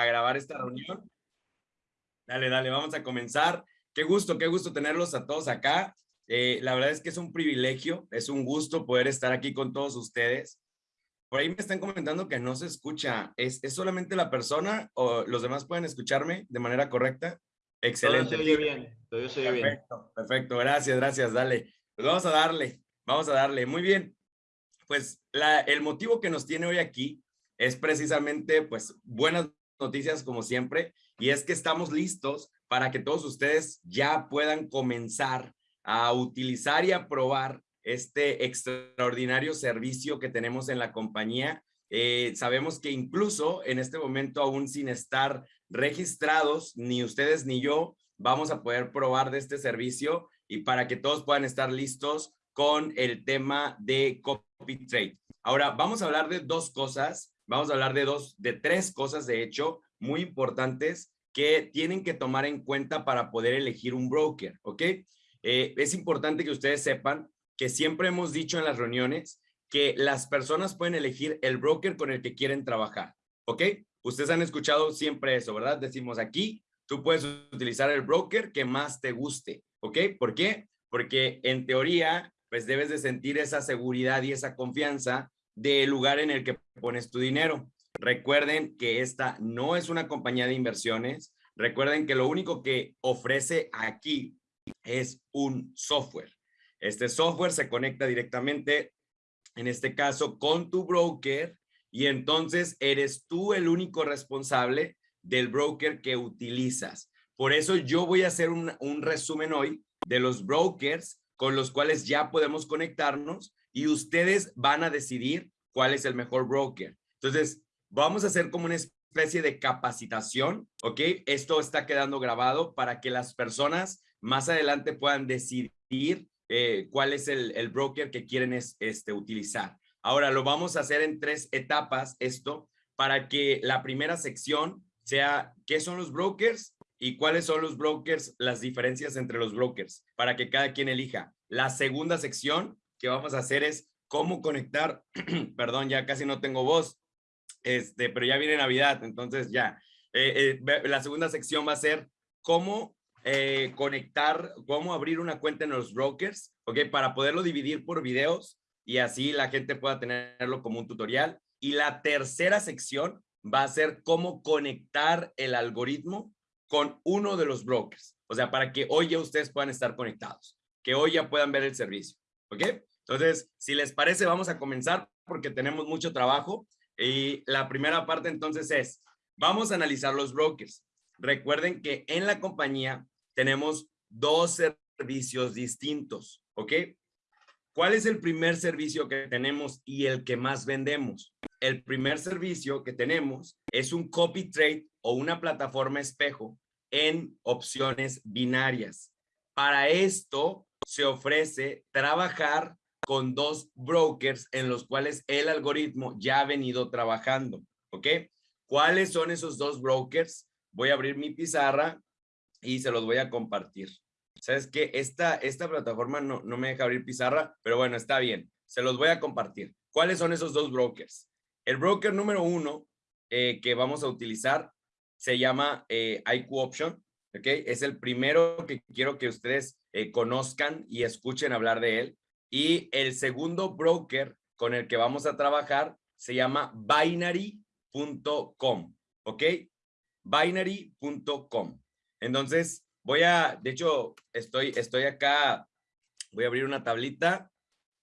a, grabar esta reunión. Dale, dale, vamos a comenzar. Qué gusto, qué gusto tenerlos a todos acá. Eh, la verdad es que es un privilegio, es un gusto poder estar aquí con todos ustedes. Por ahí me están comentando que no se escucha. ¿Es, ¿Es, solamente la persona o los demás pueden escucharme de manera correcta? Excelente. Todo se oye bien, todo se oye perfecto, bien. Perfecto, gracias, gracias, dale. Pues vamos a darle, vamos a darle. Muy bien. Pues la, el motivo que nos tiene hoy aquí es precisamente, pues, buenas noticias como siempre, y es que estamos listos para que todos ustedes ya puedan comenzar a utilizar y a probar este extraordinario servicio que tenemos en la compañía. Eh, sabemos que incluso en este momento, aún sin estar registrados, ni ustedes ni yo, vamos a poder probar de este servicio y para que todos puedan estar listos con el tema de copy trade. Ahora, vamos a hablar de dos cosas, vamos a hablar de dos, de tres cosas, de hecho, muy importantes que tienen que tomar en cuenta para poder elegir un broker, ¿ok? Eh, es importante que ustedes sepan que siempre hemos dicho en las reuniones que las personas pueden elegir el broker con el que quieren trabajar, ¿ok? Ustedes han escuchado siempre eso, ¿verdad? Decimos aquí, tú puedes utilizar el broker que más te guste, ¿ok? ¿Por qué? Porque en teoría, pues debes de sentir esa seguridad y esa confianza del lugar en el que pones tu dinero. Recuerden que esta no es una compañía de inversiones. Recuerden que lo único que ofrece aquí es un software. Este software se conecta directamente, en este caso, con tu broker y entonces eres tú el único responsable del broker que utilizas. Por eso yo voy a hacer un, un resumen hoy de los brokers con los cuales ya podemos conectarnos y ustedes van a decidir cuál es el mejor broker. Entonces, vamos a hacer como una especie de capacitación, ¿ok? Esto está quedando grabado para que las personas más adelante puedan decidir eh, cuál es el, el, broker que quieren es, este, utilizar. Ahora, lo vamos a hacer en tres etapas esto para que la primera sección sea qué son los brokers y cuáles son los brokers, las diferencias entre los brokers, para que cada quien elija. La segunda sección que vamos a hacer es cómo conectar, perdón, ya casi no tengo voz, este, pero ya viene Navidad, entonces ya. Eh, eh, la segunda sección va a ser cómo eh, conectar, cómo abrir una cuenta en los brokers, ¿ok? Para poderlo dividir por videos y así la gente pueda tenerlo como un tutorial. Y la tercera sección va a ser cómo conectar el algoritmo con uno de los brokers. O sea, para que hoy ya ustedes puedan estar conectados, que hoy ya puedan ver el servicio, ¿ok? Entonces, si les parece, vamos a comenzar porque tenemos mucho trabajo. Y la primera parte entonces es, vamos a analizar los brokers. Recuerden que en la compañía tenemos dos servicios distintos, ¿ok? ¿Cuál es el primer servicio que tenemos y el que más vendemos? El primer servicio que tenemos es un copy trade o una plataforma espejo en opciones binarias. Para esto se ofrece trabajar con dos brokers en los cuales el algoritmo ya ha venido trabajando, ¿ok? ¿Cuáles son esos dos brokers? Voy a abrir mi pizarra y se los voy a compartir. ¿Sabes qué? Esta, esta plataforma no, no me deja abrir pizarra, pero bueno, está bien. Se los voy a compartir. ¿Cuáles son esos dos brokers? El broker número uno eh, que vamos a utilizar se llama eh, IQ Option, ¿ok? Es el primero que quiero que ustedes eh, conozcan y escuchen hablar de él. Y el segundo broker con el que vamos a trabajar se llama binary.com, ¿ok? Binary.com. Entonces, voy a, de hecho, estoy, estoy acá, voy a abrir una tablita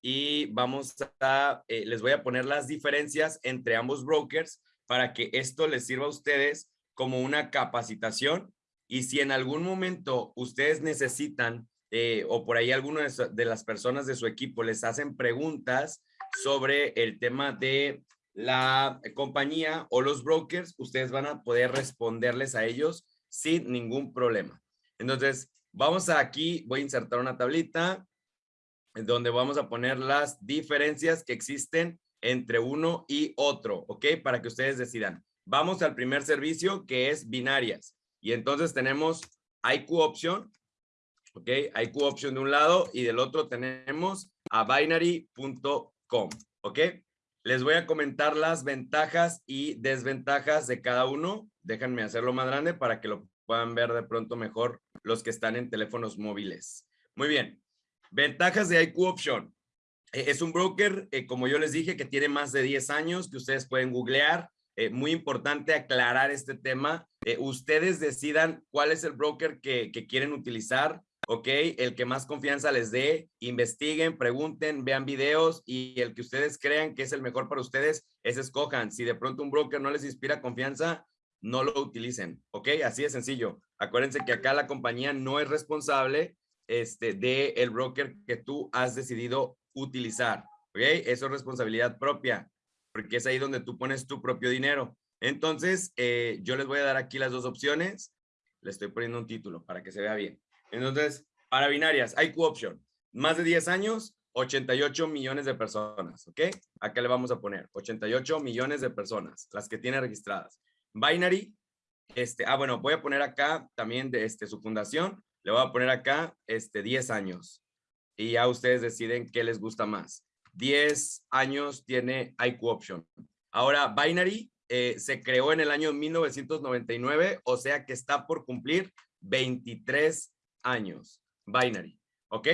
y vamos a, eh, les voy a poner las diferencias entre ambos brokers para que esto les sirva a ustedes como una capacitación y si en algún momento ustedes necesitan eh, o por ahí alguna de las personas de su equipo les hacen preguntas sobre el tema de la compañía o los brokers, ustedes van a poder responderles a ellos sin ningún problema. Entonces, vamos a aquí, voy a insertar una tablita donde vamos a poner las diferencias que existen entre uno y otro, ¿ok? Para que ustedes decidan. Vamos al primer servicio que es binarias. Y entonces tenemos IQ Option, ¿ok? IQ Option de un lado y del otro tenemos a binary.com, ¿ok? les voy a comentar las ventajas y desventajas de cada uno. Déjenme hacerlo más grande para que lo puedan ver de pronto mejor los que están en teléfonos móviles. Muy bien. Ventajas de IQ Option. Eh, es un broker, eh, como yo les dije, que tiene más de 10 años, que ustedes pueden googlear. Eh, muy importante aclarar este tema. ustedes decidan cuál es el broker que quieren utilizar. ¿Ok? El que más confianza les dé, investiguen, pregunten, vean videos y el que ustedes crean que es el mejor para ustedes, ese escojan. Si de pronto un broker no les inspira confianza, no lo utilicen, ¿ok? Así de sencillo. Acuérdense que acá la compañía no es responsable este, de el broker que tú has decidido utilizar, ¿ok? Eso es responsabilidad propia, porque es ahí donde tú pones tu propio dinero. Entonces, eh, yo les voy a dar aquí las dos opciones. Le estoy poniendo un título para que se vea bien. Entonces, para binarias, IQ Option, más de 10 años, 88 millones de personas, ¿ok? Acá le vamos a poner 88 millones de personas, las que tiene registradas. Binary, este, ah, bueno, voy a poner acá también de este, su fundación, le voy a poner acá este, 10 años. Y ya ustedes deciden qué les gusta más. 10 años tiene IQ Option. Ahora, Binary eh, se creó en el año 1999, o sea que está por cumplir 23 años, binary, ¿ok?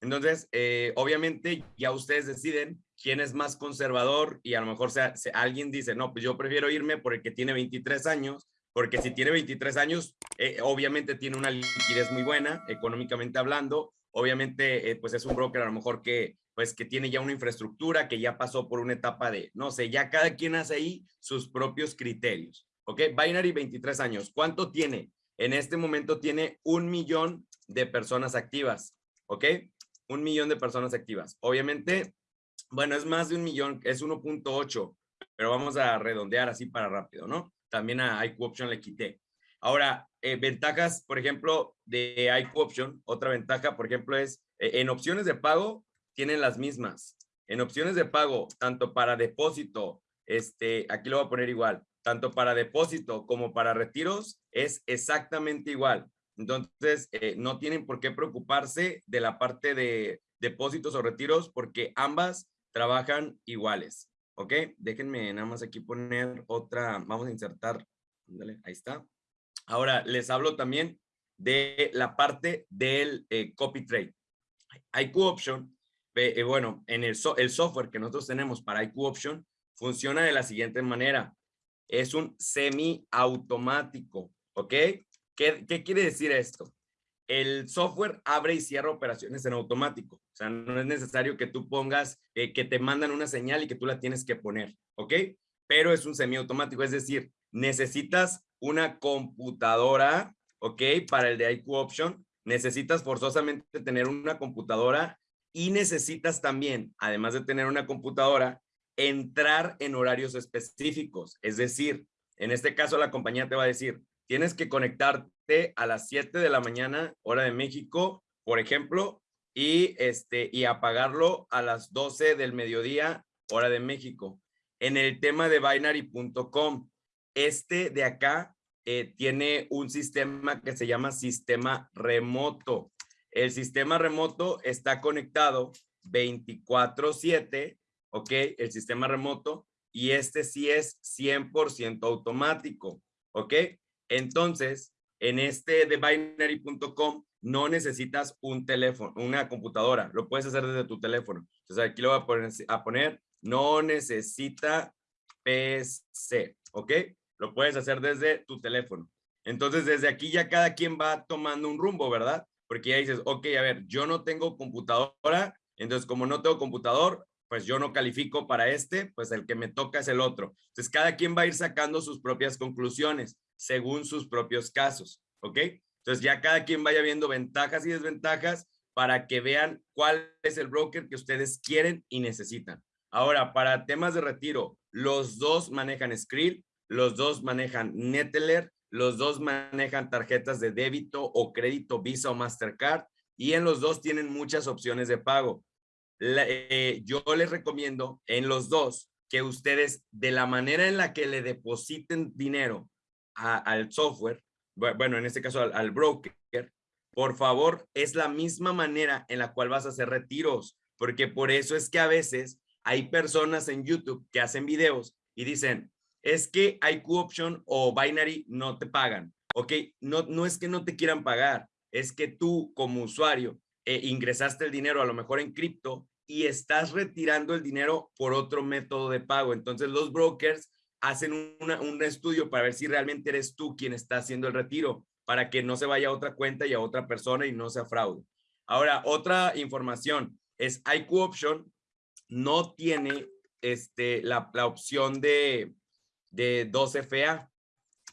Entonces, eh, obviamente ya ustedes deciden quién es más conservador y a lo mejor sea, alguien dice, no, pues yo prefiero irme por el que tiene 23 años, porque si tiene 23 años, eh, obviamente tiene una liquidez muy buena, económicamente hablando, obviamente eh, pues es un broker a lo mejor que pues que tiene ya una infraestructura, que ya pasó por una etapa de, no sé, ya cada quien hace ahí sus propios criterios, ¿ok? Binary 23 años, ¿cuánto tiene? En este momento tiene un millón de personas activas, ¿ok? Un millón de personas activas. Obviamente, bueno, es más de un millón, es 1.8, pero vamos a redondear así para rápido, ¿no? También a IQ Option le quité. Ahora, eh, ventajas, por ejemplo, de IQ Option, otra ventaja, por ejemplo, es eh, en opciones de pago tienen las mismas. En opciones de pago, tanto para depósito, este, aquí lo voy a poner igual, tanto para depósito como para retiros, es exactamente igual. Entonces, eh, no tienen por qué preocuparse de la parte de depósitos o retiros porque ambas trabajan iguales. ¿Ok? Déjenme nada más aquí poner otra, vamos a insertar, ahí está. Ahora, les hablo también de la parte del eh, copy trade. IQ Option, eh, bueno, en el, el software que nosotros tenemos para IQ Option funciona de la siguiente manera es un semiautomático, ¿ok? ¿Qué, ¿Qué quiere decir esto? El software abre y cierra operaciones en automático. O sea, no es necesario que tú pongas, eh, que te mandan una señal y que tú la tienes que poner, ¿ok? Pero es un semiautomático, es decir, necesitas una computadora, ¿ok? Para el de IQ Option, necesitas forzosamente tener una computadora y necesitas también, además de tener una computadora, entrar en horarios específicos. Es decir, en este caso la compañía te va a decir, tienes que conectarte a las 7 de la mañana, hora de México, por ejemplo, y, este, y apagarlo a las 12 del mediodía, hora de México. En el tema de binary.com, este de acá eh, tiene un sistema que se llama sistema remoto. El sistema remoto está conectado 24/7 ¿ok? El sistema remoto y este sí es 100% automático, ¿ok? Entonces, en este de binary.com no necesitas un teléfono, una computadora, lo puedes hacer desde tu teléfono. Entonces aquí lo voy a poner, a poner no necesita PC, ¿ok? Lo puedes hacer desde tu teléfono. Entonces, desde aquí ya cada quien va tomando un rumbo, ¿verdad? Porque ya dices, ok, a ver, yo no tengo computadora, entonces como no tengo computador, pues yo no califico para este, pues el que me toca es el otro. Entonces, cada quien va a ir sacando sus propias conclusiones según sus propios casos, ¿ok? Entonces, ya cada quien vaya viendo ventajas y desventajas para que vean cuál es el broker que ustedes quieren y necesitan. Ahora, para temas de retiro, los dos manejan Skrill, los dos manejan Neteller, los dos manejan tarjetas de débito o crédito Visa o Mastercard y en los dos tienen muchas opciones de pago. Eh, yo les recomiendo en los dos que ustedes de la manera en la que le depositen dinero al software, bueno, en este caso al, broker, por favor, es la misma manera en la cual vas a hacer retiros, porque por eso es que a veces hay personas en YouTube que hacen videos y dicen, es que IQ Option o Binary no te pagan. Ok, no, no es que no te quieran pagar, es que tú como usuario eh, ingresaste el dinero a lo mejor en cripto y estás retirando el dinero por otro método de pago. Entonces los brokers hacen un estudio para ver si realmente eres tú quien está haciendo el retiro, para que no se vaya a otra cuenta y a otra persona y no sea fraude. Ahora, otra información es IQ Option no tiene este, la, opción de, de 2FA.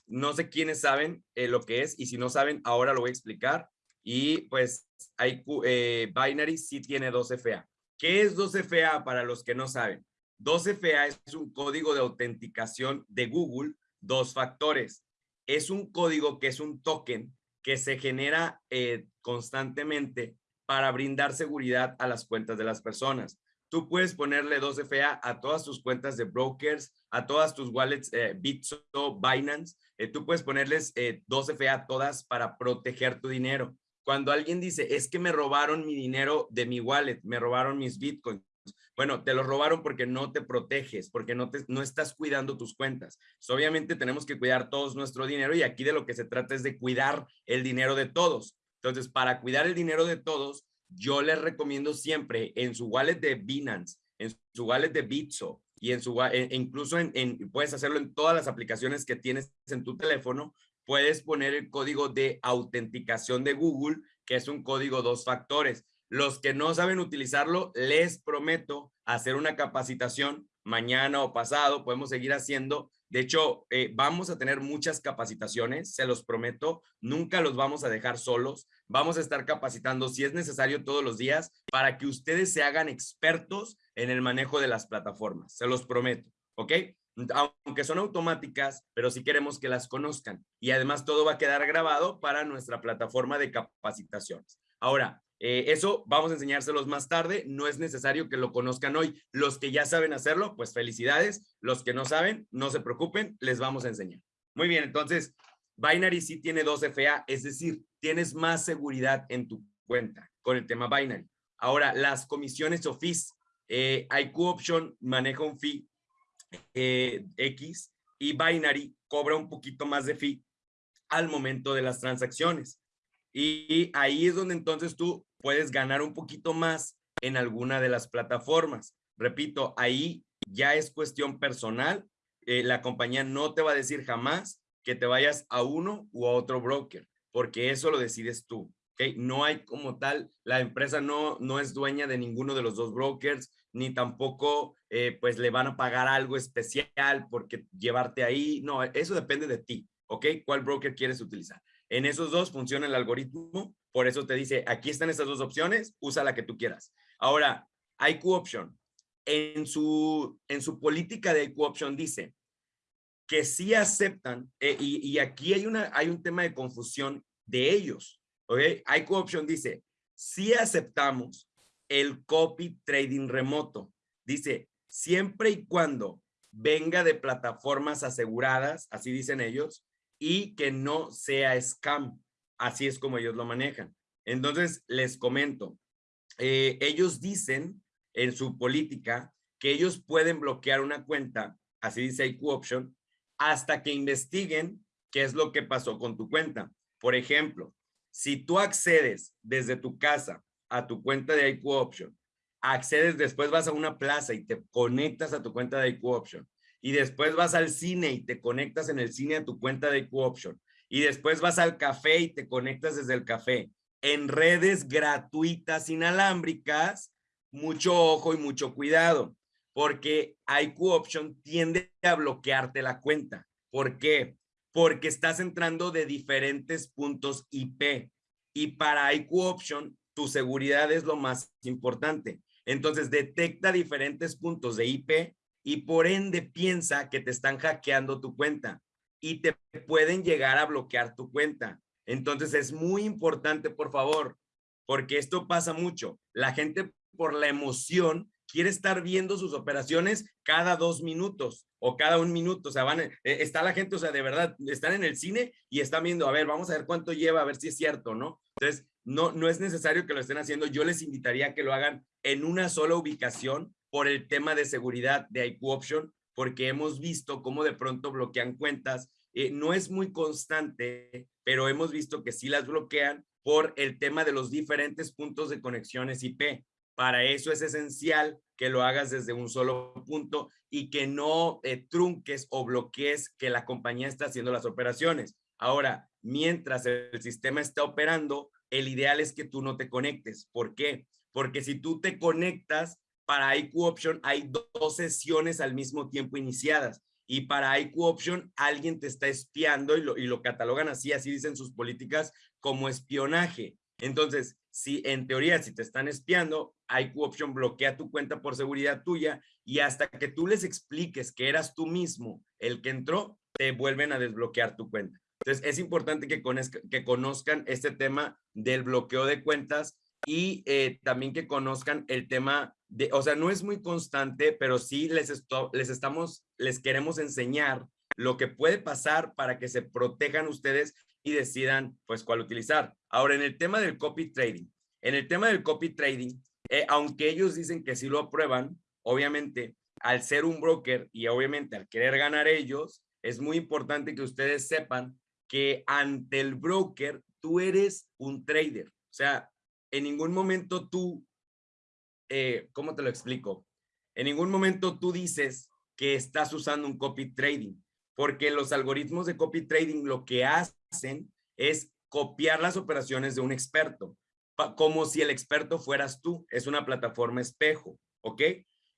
No sé quiénes saben eh, lo que es y si no saben, ahora lo voy a explicar. Y pues IQ, eh, Binary sí tiene 2FA. ¿Qué es 12FA para los que no saben? 12FA es un código de autenticación de Google, dos factores. Es un código que es un token que se genera eh, constantemente para brindar seguridad a las cuentas de las personas. Tú puedes ponerle 12FA a todas tus cuentas de brokers, a todas tus wallets, eh, Bitso, Binance. Eh, tú puedes ponerles 12FA a todas para proteger tu dinero. Cuando alguien dice, es que me robaron mi dinero de mi wallet, me robaron mis bitcoins. Bueno, te lo robaron porque no te proteges, porque no, te, no estás cuidando tus cuentas. obviamente tenemos que cuidar todos nuestro dinero y aquí de lo que se trata es de cuidar el dinero de todos. Entonces, para cuidar el dinero de todos, yo les recomiendo siempre en su wallet de Binance, en su wallet de Bitso y en su e incluso en, en, puedes hacerlo en todas las aplicaciones que tienes en tu teléfono, puedes poner el código de autenticación de Google, que es un código dos factores. Los que no saben utilizarlo, les prometo hacer una capacitación mañana o pasado, podemos seguir haciendo. De hecho, eh, vamos a tener muchas capacitaciones, se los prometo, nunca los vamos a dejar solos. Vamos a estar capacitando si es necesario todos los días para que ustedes se hagan expertos en el manejo de las plataformas, se los prometo, ¿ok? Aunque son automáticas, pero sí queremos que las conozcan. Y además todo va a quedar grabado para nuestra plataforma de capacitaciones. Ahora, eh, eso vamos a enseñárselos más tarde. No es necesario que lo conozcan hoy. Los que ya saben hacerlo, pues felicidades. Los que no saben, no se preocupen, les vamos a enseñar. Muy bien, entonces, Binary sí tiene dos FA, es decir, tienes más seguridad en tu cuenta con el tema Binary. Ahora, las comisiones o fees. Eh, IQ Option maneja un fee eh, X y Binary cobra un poquito más de fee al momento de las transacciones. Y ahí es donde entonces tú puedes ganar un poquito más en alguna de las plataformas. Repito, ahí ya es cuestión personal. Eh, la compañía no te va a decir jamás que te vayas a uno u a otro broker, porque eso lo decides tú. ¿Okay? No hay como tal, la empresa no, no es dueña de ninguno de los dos brokers, ni tampoco eh, pues le van a pagar algo especial porque llevarte ahí. No, eso depende de ti, ¿ok? ¿Cuál broker quieres utilizar? En esos dos funciona el algoritmo, por eso te dice, aquí están estas dos opciones, usa la que tú quieras. Ahora, IQ Option, en su, en su política de IQ Option dice que sí aceptan, eh, y, y, aquí hay, una, hay un tema de confusión de ellos, ¿ok? IQ Option dice, sí aceptamos el copy trading remoto. Dice, siempre y cuando venga de plataformas aseguradas, así dicen ellos, y que no sea scam. Así es como ellos lo manejan. Entonces, les comento, eh, ellos dicen en su política que ellos pueden bloquear una cuenta, así dice IQ Option, hasta que investiguen qué es lo que pasó con tu cuenta. Por ejemplo, si tú accedes desde tu casa a tu cuenta de IQ Option, accedes, después vas a una plaza y te conectas a tu cuenta de IQ Option, y después vas al cine y te conectas en el cine a tu cuenta de IQ Option, y después vas al café y te conectas desde el café, en redes gratuitas inalámbricas, mucho ojo y mucho cuidado, porque IQ Option tiende a bloquearte la cuenta. ¿Por qué? Porque estás entrando de diferentes puntos IP. Y para IQ Option tu seguridad es lo más importante. Entonces detecta diferentes puntos de IP y por ende piensa que te están hackeando tu cuenta y te pueden llegar a bloquear tu cuenta. Entonces es muy importante, por favor, porque esto pasa mucho. La gente por la emoción quiere estar viendo sus operaciones cada dos minutos o cada un minuto. O sea, van, eh, está la gente, o sea, de verdad, están en el cine y están viendo, a ver, vamos a ver cuánto lleva, a ver si es cierto, ¿no? Entonces, no, no es necesario que lo estén haciendo. Yo les invitaría a que lo hagan en una sola ubicación por el tema de seguridad de IQ Option, porque hemos visto cómo de pronto bloquean cuentas. Eh, no es muy constante, pero hemos visto que sí las bloquean por el tema de los diferentes puntos de conexiones IP. Para eso es esencial que lo hagas desde un solo punto y que no eh, trunques o bloquees que la compañía está haciendo las operaciones. Ahora, mientras el sistema está operando, el ideal es que tú no te conectes. ¿Por qué? Porque si tú te conectas, para IQ Option hay dos sesiones al mismo tiempo iniciadas y para IQ Option alguien te está espiando y lo, y lo catalogan así, así dicen sus políticas, como espionaje. Entonces, si en teoría, si te están espiando, IQ Option bloquea tu cuenta por seguridad tuya y hasta que tú les expliques que eras tú mismo el que entró, te vuelven a desbloquear tu cuenta. Entonces, es importante que, que conozcan este tema del bloqueo de cuentas y eh, también que conozcan el tema de, o sea, no es muy constante, pero sí les, les estamos, les queremos enseñar lo que puede pasar para que se protejan ustedes y decidan pues cuál utilizar. Ahora, en el tema del copy trading, en el tema del copy trading, eh, aunque ellos dicen que sí lo aprueban, obviamente al ser un broker y obviamente al querer ganar ellos, es muy importante que ustedes sepan que ante el broker tú eres un trader. O sea, en ningún momento tú, eh, ¿cómo te lo explico? En ningún momento tú dices que estás usando un copy trading, porque los algoritmos de copy trading lo que hacen es copiar las operaciones de un experto, como si el experto fueras tú. Es una plataforma espejo, ¿ok?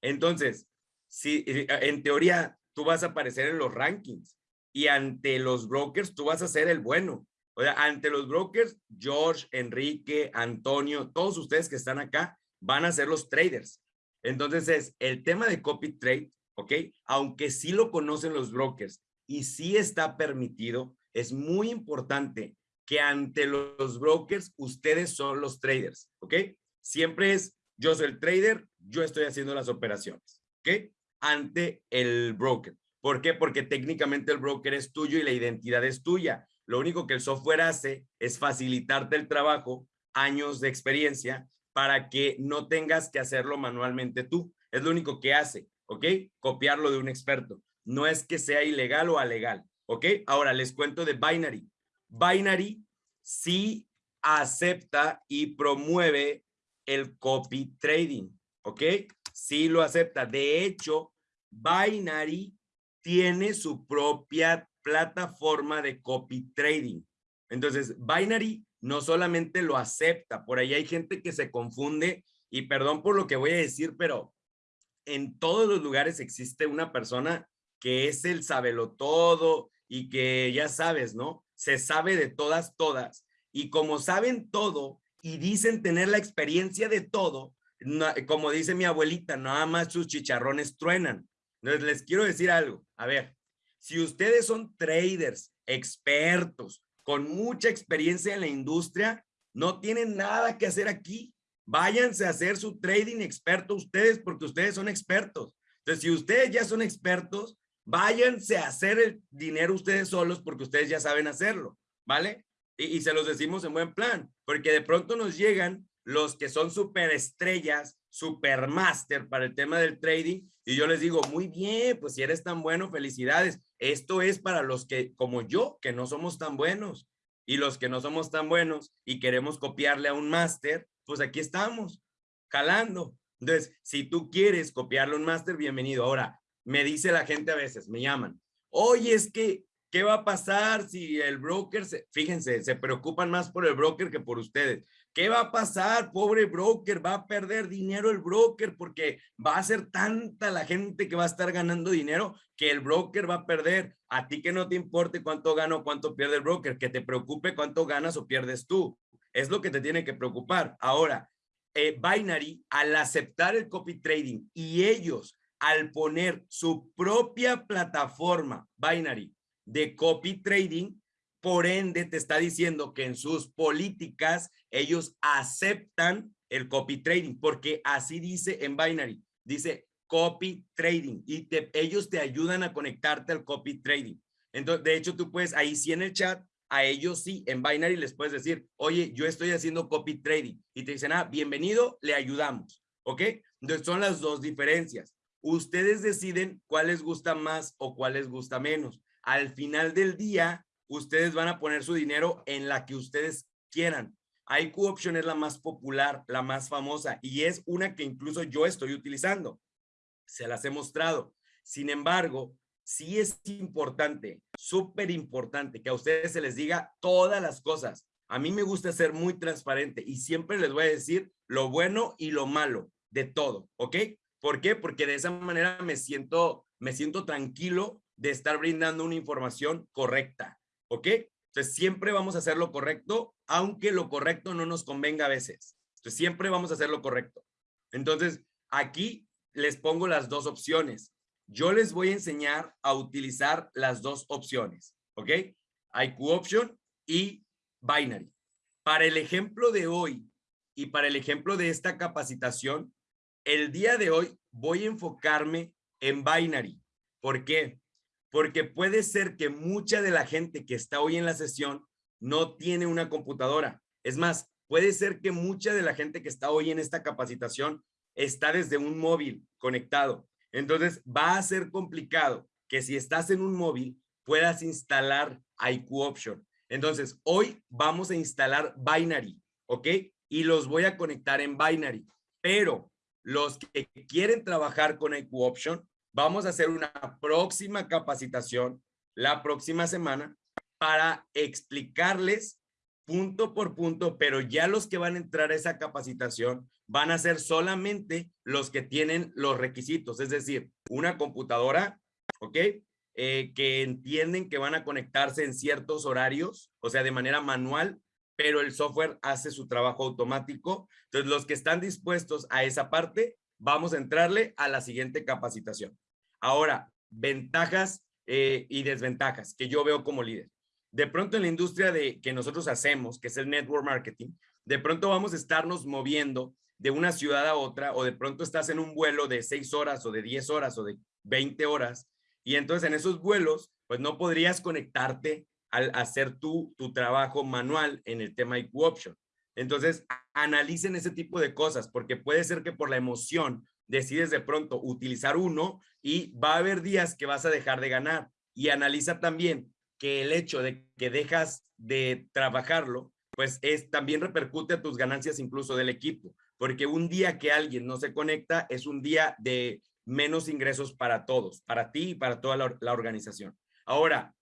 Entonces, si eh, en teoría tú vas a aparecer en los rankings y ante los brokers tú vas a ser el bueno. O sea, ante los brokers, George, Enrique, Antonio, todos ustedes que están acá van a ser los traders. Entonces es el tema de copy trade, ¿ok? Aunque sí lo conocen los brokers y sí está permitido, es muy importante que ante los brokers ustedes son los traders, ¿ok? Siempre es, yo soy el trader, yo estoy haciendo las operaciones, ¿ok? Ante el broker. ¿Por qué? Porque técnicamente el broker es tuyo y la identidad es tuya. Lo único que el software hace es facilitarte el trabajo, años de experiencia, para que no tengas que hacerlo manualmente tú. Es lo único que hace, ¿ok? Copiarlo de un experto. No es que sea ilegal o alegal, ¿ok? Ahora les cuento de Binary. Binary sí acepta y promueve el copy trading, ¿ok? Sí lo acepta. De hecho, Binary tiene su propia plataforma de copy trading. Entonces, Binary no solamente lo acepta, por ahí hay gente que se confunde y perdón por lo que voy a decir, pero en todos los lugares existe una persona que es el sabelo todo y que ya sabes, ¿no? Se sabe de todas, todas. Y como saben todo y dicen tener la experiencia de todo, como dice mi abuelita, nada más sus chicharrones truenan. Entonces les quiero decir algo. A ver, si ustedes son traders, expertos, con mucha experiencia en la industria, no tienen nada que hacer aquí. Váyanse a hacer su trading experto ustedes porque ustedes son expertos. Entonces, si ustedes ya son expertos, váyanse a hacer el dinero ustedes solos porque ustedes ya saben hacerlo, ¿vale? Y, se los decimos en buen plan, porque de pronto nos llegan los que son superestrellas, supermaster para el tema del trading y yo les digo, muy bien, pues si eres tan bueno, felicidades. Esto es para los que, como yo, que no somos tan buenos. Y los que no somos tan buenos y queremos copiarle a un máster, pues aquí estamos, calando. Entonces, si tú quieres copiarle un máster, bienvenido. Ahora, me dice la gente a veces, me llaman, oye, es que, ¿qué va a pasar si el broker, se, fíjense, se preocupan más por el broker que por ustedes. ¿Qué va a pasar? Pobre broker, va a perder dinero el broker porque va a ser tanta la gente que va a estar ganando dinero que el broker va a perder. A ti que no te importe cuánto gana o cuánto pierde el broker, que te preocupe cuánto ganas o pierdes tú. Es lo que te tiene que preocupar. Ahora, eh, Binary, al aceptar el copy trading y ellos al poner su propia plataforma Binary de copy trading, por ende, te está diciendo que en sus políticas ellos aceptan el copy trading, porque así dice en Binary, dice copy trading y ellos te ayudan a conectarte al copy trading. Entonces, de hecho, tú puedes ahí sí en el chat, a ellos sí, en Binary les puedes decir, oye, yo estoy haciendo copy trading y te dicen, ah, bienvenido, le ayudamos, ¿ok? Entonces son las dos diferencias. Ustedes deciden cuál les gusta más o cuál les gusta menos. Al final del día, ustedes van a poner su dinero en la que ustedes quieran. IQ Option es la más popular, la más famosa y es una que incluso yo estoy utilizando. Se las he mostrado. Sin embargo, sí es importante, súper importante que a ustedes se les diga todas las cosas. A mí me gusta ser muy transparente y siempre les voy a decir lo bueno y lo malo de todo, ¿ok? ¿Por qué? Porque de esa manera me siento, me siento tranquilo de estar brindando una información correcta, ¿ok? Entonces siempre vamos a hacer lo correcto, aunque lo correcto no nos convenga a veces. Entonces siempre vamos a hacer lo correcto. Entonces aquí les pongo las dos opciones. Yo les voy a enseñar a utilizar las dos opciones, ¿ok? IQ Option y Binary. Para el ejemplo de hoy y para el ejemplo de esta capacitación, el día de hoy voy a enfocarme en Binary. ¿Por qué? Porque puede ser que mucha de la gente que está hoy en la sesión no tiene una computadora. Es más, puede ser que mucha de la gente que está hoy en esta capacitación está desde un móvil conectado. Entonces va a ser complicado que si estás en un móvil puedas instalar IQ Option. Entonces hoy vamos a instalar Binary, ¿ok? Y los voy a conectar en Binary. Pero los que quieren trabajar con IQ Option, vamos a hacer una próxima capacitación la próxima semana para explicarles punto por punto, pero ya los que van a entrar a esa capacitación van a ser solamente los que tienen los requisitos, es decir, una computadora, ¿ok? Eh, que entienden que van a conectarse en ciertos horarios, o sea, de manera manual, pero el software hace su trabajo automático. Entonces, los que están dispuestos a esa parte, vamos a entrarle a la siguiente capacitación. Ahora, ventajas eh, y desventajas que yo veo como líder. De pronto en la industria de que nosotros hacemos, que es el network marketing, de pronto vamos a estarnos moviendo de una ciudad a otra o de pronto estás en un vuelo de seis horas o de 10 horas o de 20 horas y entonces en esos vuelos pues no podrías conectarte al hacer tu, tu trabajo manual en el tema IQ Option. Entonces analicen ese tipo de cosas porque puede ser que por la emoción decides de pronto utilizar uno y va a haber días que vas a dejar de ganar y analiza también que el hecho de que dejas de trabajarlo pues es también repercute a tus ganancias incluso del equipo porque un día que alguien no se conecta es un día de menos ingresos para todos, para ti y para toda la, organización. Ahora,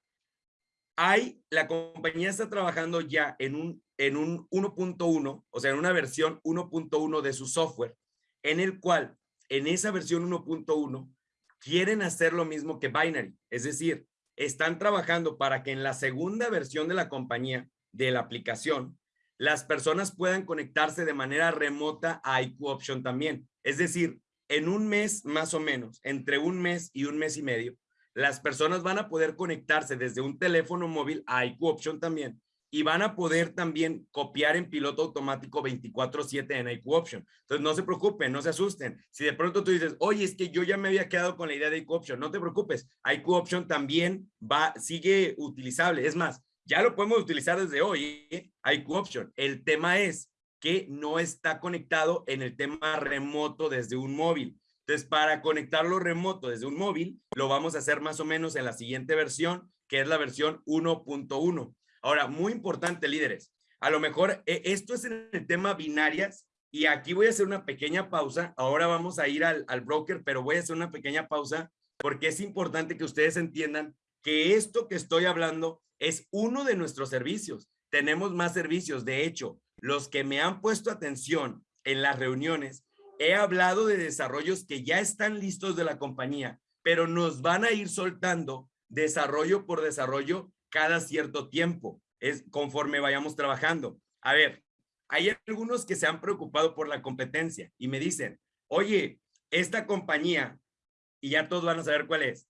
hay, la compañía está trabajando ya en un, en un 1.1, o sea, en una versión 1.1 de su software, en el cual, en esa versión 1.1, quieren hacer lo mismo que Binary, es decir, están trabajando para que en la segunda versión de la compañía, de la aplicación, las personas puedan conectarse de manera remota a IQ Option también. Es decir, en un mes más o menos, entre un mes y un mes y medio, las personas van a poder conectarse desde un teléfono móvil a IQ Option también y van a poder también copiar en piloto automático 24/7 en IQ Option. Entonces, no se preocupen, no se asusten. Si de pronto tú dices, oye, es que yo ya me había quedado con la idea de IQ Option, no te preocupes. IQ Option también va, sigue utilizable. Es más, ya lo podemos utilizar desde hoy, ¿eh? IQ Option. El tema es que no está conectado en el tema remoto desde un móvil. Entonces, para conectarlo remoto desde un móvil, lo vamos a hacer más o menos en la siguiente versión, que es la versión 1.1. Ahora, muy importante, líderes. A lo mejor eh, esto es en el tema binarias y aquí voy a hacer una pequeña pausa. Ahora vamos a ir al, al broker, pero voy a hacer una pequeña pausa porque es importante que ustedes entiendan que esto que estoy hablando es uno de nuestros servicios. Tenemos más servicios. De hecho, los que me han puesto atención en las reuniones, he hablado de desarrollos que ya están listos de la compañía, pero nos van a ir soltando desarrollo por desarrollo cada cierto tiempo, es conforme vayamos trabajando. A ver, hay algunos que se han preocupado por la competencia y me dicen, oye, esta compañía, y ya todos van a saber cuál es,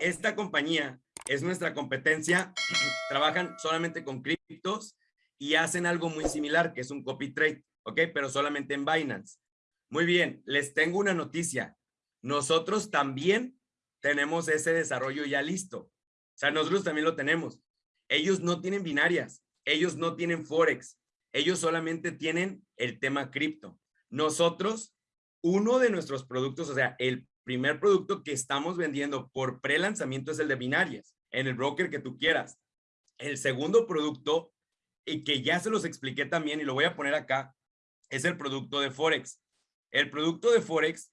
esta compañía es nuestra competencia, trabajan solamente con criptos y hacen algo muy similar, que es un copy trade, ¿ok? Pero solamente en Binance. Muy bien, les tengo una noticia. Nosotros también tenemos ese desarrollo ya listo. O sea, nosotros también lo tenemos. Ellos no tienen binarias, ellos no tienen Forex, ellos solamente tienen el tema cripto. Nosotros uno de nuestros productos, o sea, el primer producto que estamos vendiendo por pre-lanzamiento es el de binarias, en el broker que tú quieras. El segundo producto, y que ya se los expliqué también y lo voy a poner acá, es el producto de Forex. El producto de Forex,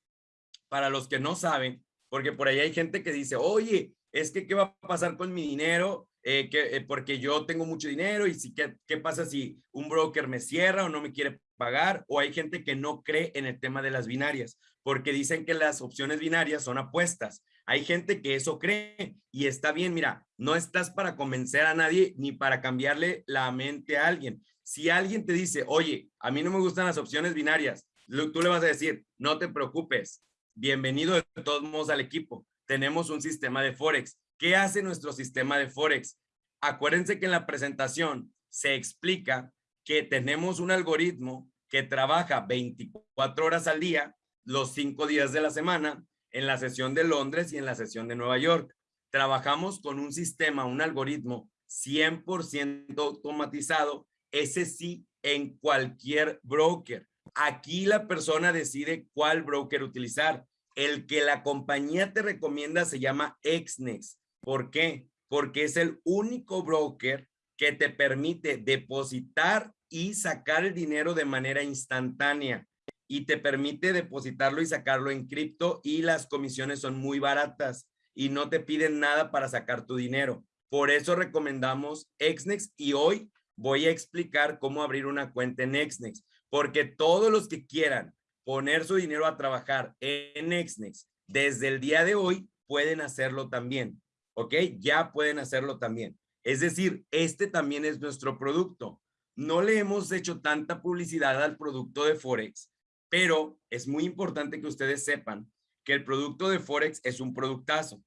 para los que no saben, porque por ahí hay gente que dice, oye, es que qué va a pasar con mi dinero, eh, que, eh, porque yo tengo mucho dinero y si, ¿qué, qué pasa si un broker me cierra o no me quiere pagar? O hay gente que no cree en el tema de las binarias, porque dicen que las opciones binarias son apuestas. Hay gente que eso cree y está bien, mira, no estás para convencer a nadie ni para cambiarle la mente a alguien. Si alguien te dice, oye, a mí no me gustan las opciones binarias, tú le vas a decir, no te preocupes, bienvenido de todos modos al equipo. Tenemos un sistema de Forex. ¿Qué hace nuestro sistema de Forex? Acuérdense que en la presentación se explica que tenemos un algoritmo que trabaja 24 horas al día, los cinco días de la semana, en la sesión de Londres y en la sesión de Nueva York. Trabajamos con un sistema, un algoritmo 100% automatizado, ese sí en cualquier broker. Aquí la persona decide cuál broker utilizar. El que la compañía te recomienda se llama Exnex. ¿Por qué? Porque es el único broker que te permite depositar y sacar el dinero de manera instantánea y te permite depositarlo y sacarlo en cripto y las comisiones son muy baratas y no te piden nada para sacar tu dinero. Por eso recomendamos Exnex y hoy voy a explicar cómo abrir una cuenta en Exnex, porque todos los que quieran poner su dinero a trabajar en Exnex desde el día de hoy pueden hacerlo también, ¿ok? Ya pueden hacerlo también. Es decir, este también es nuestro producto. No le hemos hecho tanta publicidad al producto de Forex pero es muy importante que ustedes sepan que el producto de Forex es un productazo.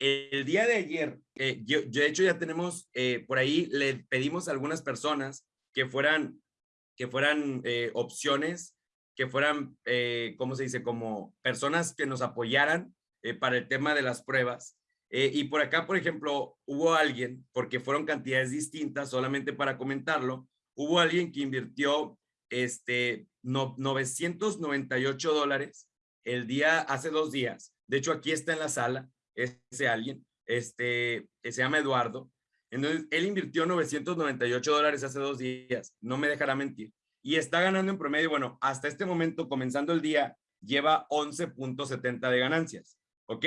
El día de ayer, eh, yo, de hecho ya tenemos, eh, por ahí le pedimos a algunas personas que fueran, que fueran eh, opciones, que fueran, ¿cómo se dice? Como personas que nos apoyaran para el tema de las pruebas. y por acá, por ejemplo, hubo alguien, porque fueron cantidades distintas, solamente para comentarlo, hubo alguien que invirtió este, no, 998 dólares el día, hace dos días. De hecho, aquí está en la sala ese alguien, este, se llama Eduardo. Entonces, él invirtió 998 dólares hace dos días, no me dejará mentir. Y está ganando en promedio, bueno, hasta este momento, comenzando el día, lleva 11.70 de ganancias, ¿ok?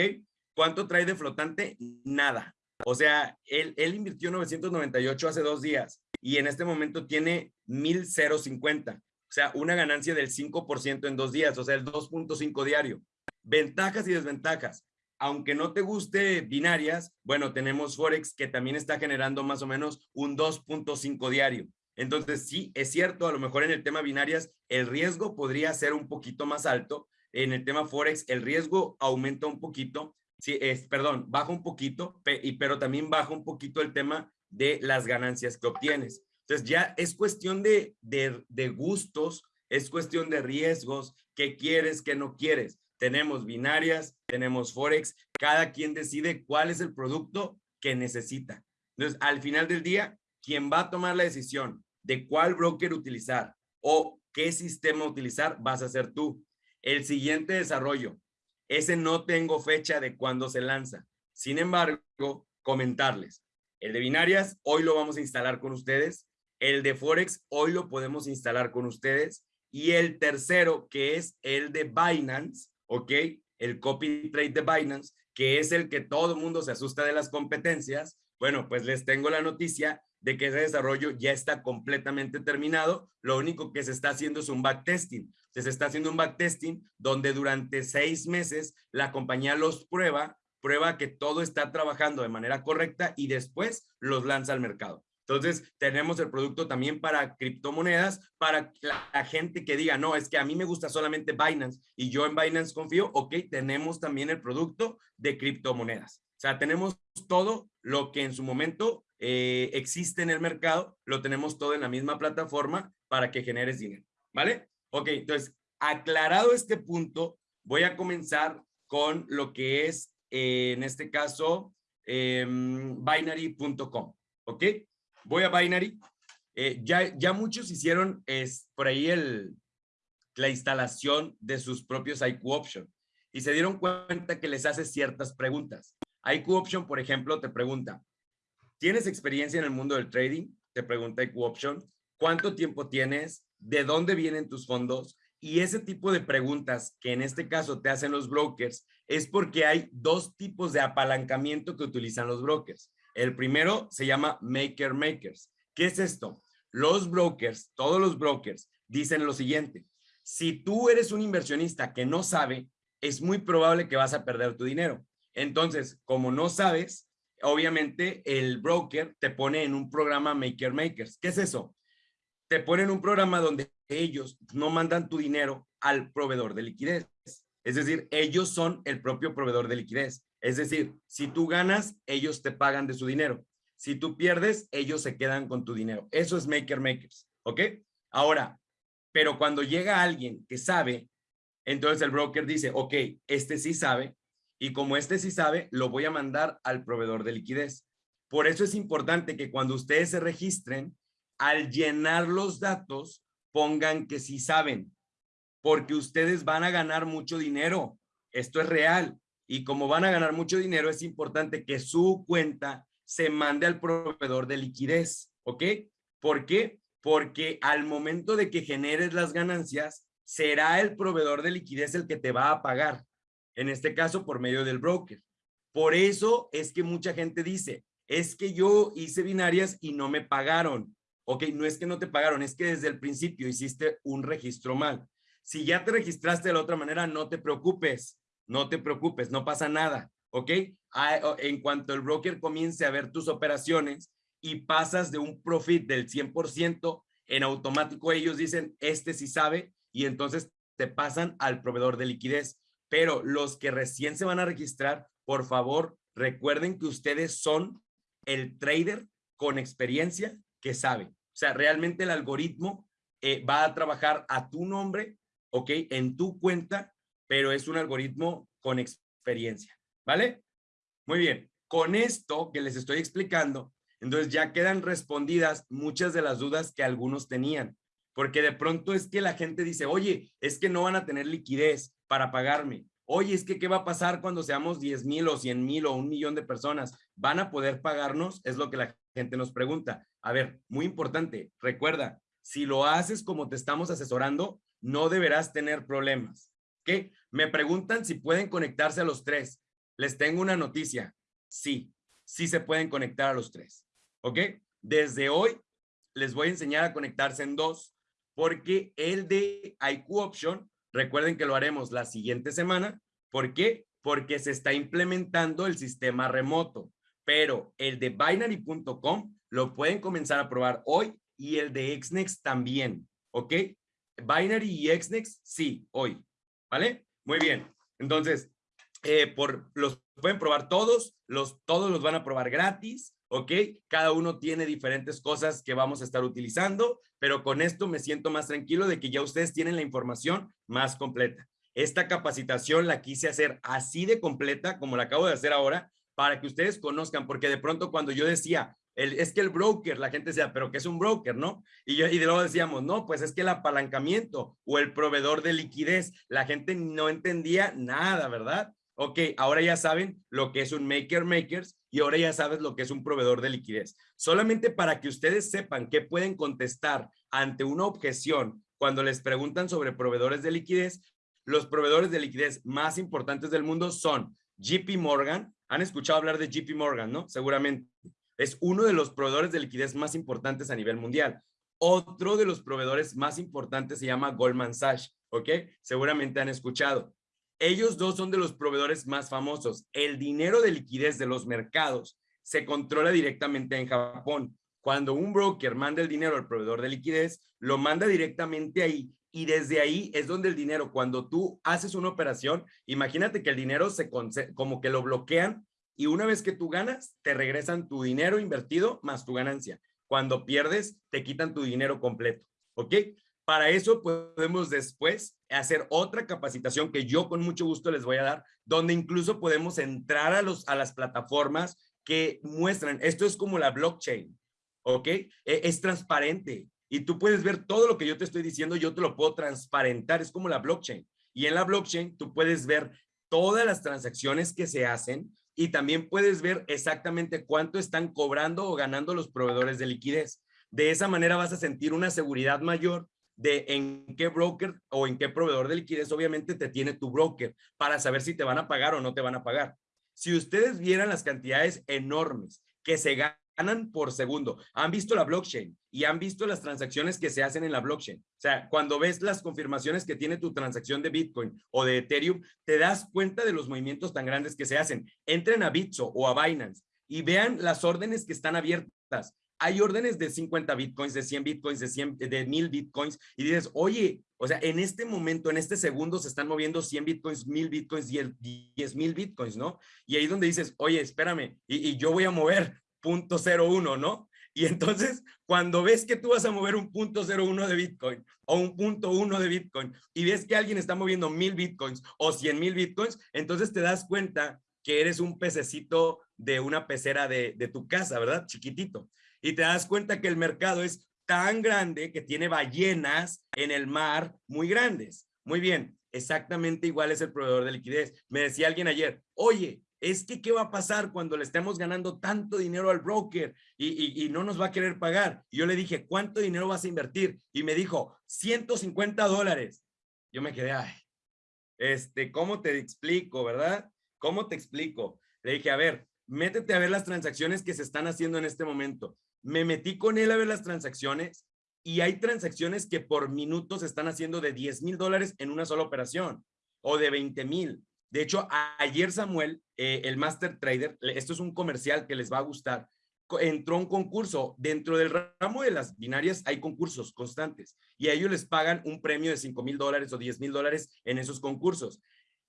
¿Cuánto trae de flotante? Nada. O sea, él, él invirtió 998 hace dos días y en este momento tiene 1050. O sea, una ganancia del 5% en dos días, o sea, el 2.5 diario. Ventajas y desventajas. Aunque no te guste binarias, bueno, tenemos Forex que también está generando más o menos un 2.5 diario. Entonces, sí, es cierto, a lo mejor en el tema binarias el riesgo podría ser un poquito más alto. En el tema Forex el riesgo aumenta un poquito, sí, es, perdón, baja un poquito, pero también baja un poquito el tema de las ganancias que obtienes. Entonces ya es cuestión de, de, gustos, es cuestión de riesgos, qué quieres, qué no quieres. Tenemos binarias, tenemos Forex, cada quien decide cuál es el producto que necesita. Entonces, al final del día, quien va a tomar la decisión de cuál broker utilizar o qué sistema utilizar, vas a ser tú. El siguiente desarrollo, ese no tengo fecha de cuándo se lanza. Sin embargo, comentarles, el de binarias, hoy lo vamos a instalar con ustedes. El de Forex, hoy lo podemos instalar con ustedes. Y el tercero, que es el de Binance, ¿ok? El copy trade de Binance, que es el que todo el mundo se asusta de las competencias. Bueno, pues les tengo la noticia de que ese desarrollo ya está completamente terminado. Lo único que se está haciendo es un backtesting. Se está haciendo un backtesting donde durante seis meses la compañía los prueba prueba que todo está trabajando de manera correcta y después los lanza al mercado. Entonces, tenemos el producto también para criptomonedas, para la, gente que diga, no, es que a mí me gusta solamente Binance y yo en Binance confío, ok, tenemos también el producto de criptomonedas. O sea, tenemos todo lo que en su momento eh, existe en el mercado, lo tenemos todo en la misma plataforma para que generes dinero, ¿vale? Ok, entonces, aclarado este punto, voy a comenzar con lo que es en este caso, em, binary.com, ¿ok? Voy a Binary. Eh, ya, ya muchos hicieron es, por ahí el, la instalación de sus propios IQ Option y se dieron cuenta que les hace ciertas preguntas. IQ Option, por ejemplo, te pregunta, ¿tienes experiencia en el mundo del trading? Te pregunta IQ Option. ¿Cuánto tiempo tienes? ¿De dónde vienen tus fondos? Y ese tipo de preguntas que en este caso te hacen los brokers es porque hay dos tipos de apalancamiento que utilizan los brokers. El primero se llama Maker Makers. ¿Qué es esto? Los brokers, todos los brokers, dicen lo siguiente. Si tú eres un inversionista que no sabe, es muy probable que vas a perder tu dinero. Entonces, como no sabes, obviamente el broker te pone en un programa Maker Makers. ¿Qué es eso? Te pone en un programa donde ellos no mandan tu dinero al proveedor de liquidez. Es decir, ellos son el propio proveedor de liquidez. Es decir, si tú ganas, ellos te pagan de su dinero. Si tú pierdes, ellos se quedan con tu dinero. Eso es Maker Makers, ¿ok? Ahora, pero cuando llega alguien que sabe, entonces el broker dice, ok, este sí sabe, y como este sí sabe, lo voy a mandar al proveedor de liquidez. Por eso es importante que cuando ustedes se registren, al llenar los datos, pongan que sí saben, porque ustedes van a ganar mucho dinero. Esto es real. Y como van a ganar mucho dinero, es importante que su cuenta se mande al proveedor de liquidez. ¿Ok? ¿Por qué? Porque al momento de que generes las ganancias, será el proveedor de liquidez el que te va a pagar en este caso por medio del broker. Por eso es que mucha gente dice, es que yo hice binarias y no me pagaron. Ok, no es que no te pagaron, es que desde el principio hiciste un registro mal. Si ya te registraste de la otra manera, no te preocupes, no te preocupes, no pasa nada. Ok, en cuanto el broker comience a ver tus operaciones y pasas de un profit del 100%, en automático ellos dicen, este sí sabe, y entonces te pasan al proveedor de liquidez pero los que recién se van a registrar, por favor, recuerden que ustedes son el trader con experiencia que sabe. O sea, realmente el algoritmo eh, va a trabajar a tu nombre, ¿ok? En tu cuenta, pero es un algoritmo con experiencia, ¿vale? Muy bien. Con esto que les estoy explicando, entonces ya quedan respondidas muchas de las dudas que algunos tenían. Porque de pronto es que la gente dice, oye, es que no van a tener liquidez para pagarme. Oye, es que ¿qué va a pasar cuando seamos 10 mil o 100 mil o un millón de personas? ¿Van a poder pagarnos? Es lo que la gente nos pregunta. A ver, muy importante, recuerda, si lo haces como te estamos asesorando, no deberás tener problemas. ¿Qué? Me preguntan si pueden conectarse a los tres. Les tengo una noticia. Sí, sí se pueden conectar a los tres. ¿Ok? Desde hoy les voy a enseñar a conectarse en dos porque el de IQ Option Recuerden que lo haremos la siguiente semana. ¿Por qué? Porque se está implementando el sistema remoto. Pero el de binary.com lo pueden comenzar a probar hoy y el de Xnex también. ¿Ok? Binary y Xnex, sí, hoy. ¿Vale? Muy bien. Entonces, eh, por, los pueden probar todos, los, todos los van a probar gratis. ¿ok? Cada uno tiene diferentes cosas que vamos a estar utilizando, pero con esto me siento más tranquilo de que ya ustedes tienen la información más completa. Esta capacitación la quise hacer así de completa como la acabo de hacer ahora para que ustedes conozcan, porque de pronto cuando yo decía, es que el broker, la gente decía, pero ¿qué es un broker, no? Y, yo, y luego decíamos, no, pues es que el apalancamiento o el proveedor de liquidez, la gente no entendía nada, ¿verdad? Ok, ahora ya saben lo que es un maker makers y ahora ya sabes lo que es un proveedor de liquidez. Solamente para que ustedes sepan qué pueden contestar ante una objeción cuando les preguntan sobre proveedores de liquidez, los proveedores de liquidez más importantes del mundo son JP Morgan. Han escuchado hablar de JP Morgan, ¿no? Seguramente. Es uno de los proveedores de liquidez más importantes a nivel mundial. Otro de los proveedores más importantes se llama Goldman Sachs, ¿ok? Seguramente han escuchado. Ellos dos son de los proveedores más famosos. El dinero de liquidez de los mercados se controla directamente en Japón. Cuando un broker manda el dinero al proveedor de liquidez, lo manda directamente ahí y desde ahí es donde el dinero, cuando tú haces una operación, imagínate que el dinero se como que lo bloquean y una vez que tú ganas, te regresan tu dinero invertido más tu ganancia. Cuando pierdes, te quitan tu dinero completo. ¿Ok? Para eso podemos después hacer otra capacitación que yo con mucho gusto les voy a dar, donde incluso podemos entrar a, los, a las plataformas que muestran, esto es como la blockchain, ¿ok? E, es transparente. y tú puedes ver todo lo que yo te estoy diciendo, yo te lo puedo transparentar, es como la blockchain. Y en la blockchain tú puedes ver todas las transacciones que se hacen y también puedes ver exactamente cuánto están cobrando o ganando los proveedores de liquidez. De esa manera vas a sentir una seguridad mayor de en qué broker o en qué proveedor de liquidez obviamente te tiene tu broker para saber si te van a pagar o no te van a pagar. Si ustedes vieran las cantidades enormes que se ganan por segundo. Han visto la blockchain y han visto las transacciones que se hacen en la blockchain. O sea, cuando ves las confirmaciones que tiene tu transacción de Bitcoin o de Ethereum, te das cuenta de los movimientos tan grandes que se hacen. Entren a Bitso o a Binance y vean las órdenes que están abiertas. Hay órdenes de 50 bitcoins, de 100 bitcoins, de 100, de 1000 bitcoins y dices, oye, o sea, en este momento, en este segundo se están moviendo 100 bitcoins, 1000 bitcoins, 10 mil bitcoins, ¿no? Y ahí donde dices, oye, espérame, y, y yo voy a mover punto uno, ¿no? Y entonces, cuando ves que tú vas a mover un punto uno de Bitcoin o un punto uno de Bitcoin y ves que alguien está moviendo mil Bitcoins o cien mil Bitcoins, entonces te das cuenta que eres un pececito de una pecera de tu casa, ¿verdad? Chiquitito. Y te das cuenta que el mercado es tan grande que tiene ballenas en el mar muy grandes. Muy bien, exactamente igual es el proveedor de liquidez. Me decía alguien ayer, oye, es que qué va a pasar cuando le estemos ganando tanto dinero al broker y, no nos va a querer pagar. yo le dije, ¿cuánto dinero vas a invertir? Y me dijo, 150 dólares. Yo me quedé, ay, este, ¿cómo te explico, verdad? ¿Cómo te explico? Le dije, a ver, métete a ver las transacciones que se están haciendo en este momento. Me metí con él a ver las transacciones y hay transacciones que por minutos se están haciendo de 10 mil dólares en una sola operación o de 20 mil de hecho, ayer Samuel, eh, el Master Trader, esto es un comercial que les va a gustar, entró a un concurso. Dentro del ramo de las binarias hay concursos constantes y a ellos les pagan un premio de 5 mil dólares o 10 mil dólares en esos concursos.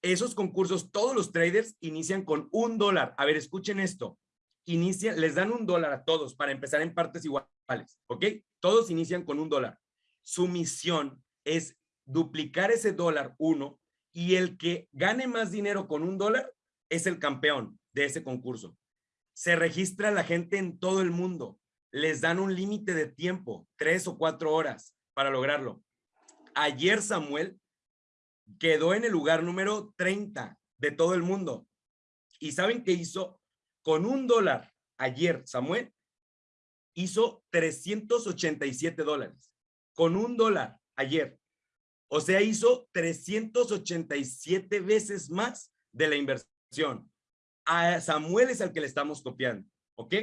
Esos concursos, todos los traders inician con un dólar. A ver, escuchen esto. Inician, les dan un dólar a todos para empezar en partes iguales, ¿ok? Todos inician con un dólar. Su misión es duplicar ese dólar uno y el que gane más dinero con un dólar es el campeón de ese concurso. Se registra la gente en todo el mundo. Les dan un límite de tiempo, tres o cuatro horas para lograrlo. Ayer Samuel quedó en el lugar número 30 de todo el mundo. ¿Y saben qué hizo? Con un dólar ayer Samuel hizo 387 dólares. Con un dólar ayer. O sea, hizo 387 veces más de la inversión. A Samuel es al que le estamos copiando, ¿ok?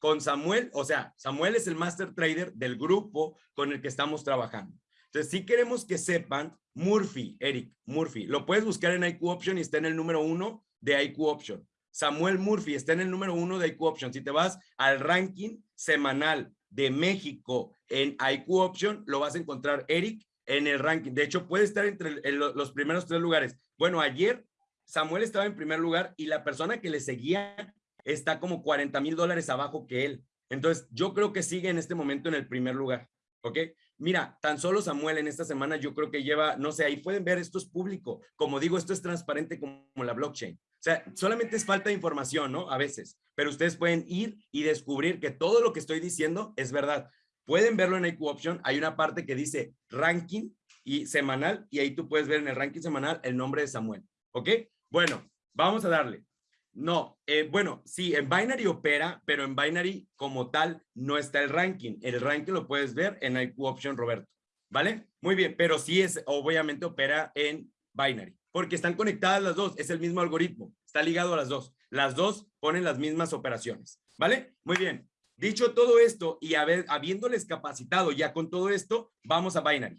Con Samuel, o sea, Samuel es el master trader del grupo con el que estamos trabajando. Entonces, si queremos que sepan, Murphy, Eric, Murphy, lo puedes buscar en IQ Option y está en el número uno de IQ Option. Samuel Murphy está en el número uno de IQ Option. Si te vas al ranking semanal de México en IQ Option, lo vas a encontrar Eric en el ranking. De hecho, puede estar entre los primeros tres lugares. Bueno, ayer Samuel estaba en primer lugar y la persona que le seguía está como 40 mil dólares abajo que él. Entonces, yo creo que sigue en este momento en el primer lugar. ¿Ok? Mira, tan solo Samuel en esta semana yo creo que lleva, no sé, ahí pueden ver, esto es público. Como digo, esto es transparente como la blockchain. O sea, solamente es falta de información, ¿no? A veces. Pero ustedes pueden ir y descubrir que todo lo que estoy diciendo es verdad. Pueden verlo en IQ Option. Hay una parte que dice ranking y semanal y ahí tú puedes ver en el ranking semanal el nombre de Samuel. ¿Ok? Bueno, vamos a darle. No, eh, bueno, sí, en Binary opera, pero en Binary como tal no está el ranking. El ranking lo puedes ver en IQ Option Roberto. ¿Vale? Muy bien, pero sí es, obviamente opera en Binary, porque están conectadas las dos, es el mismo algoritmo, está ligado a las dos. Las dos ponen las mismas operaciones. ¿Vale? Muy bien. Dicho todo esto y habiéndoles capacitado ya con todo esto, vamos a Binary.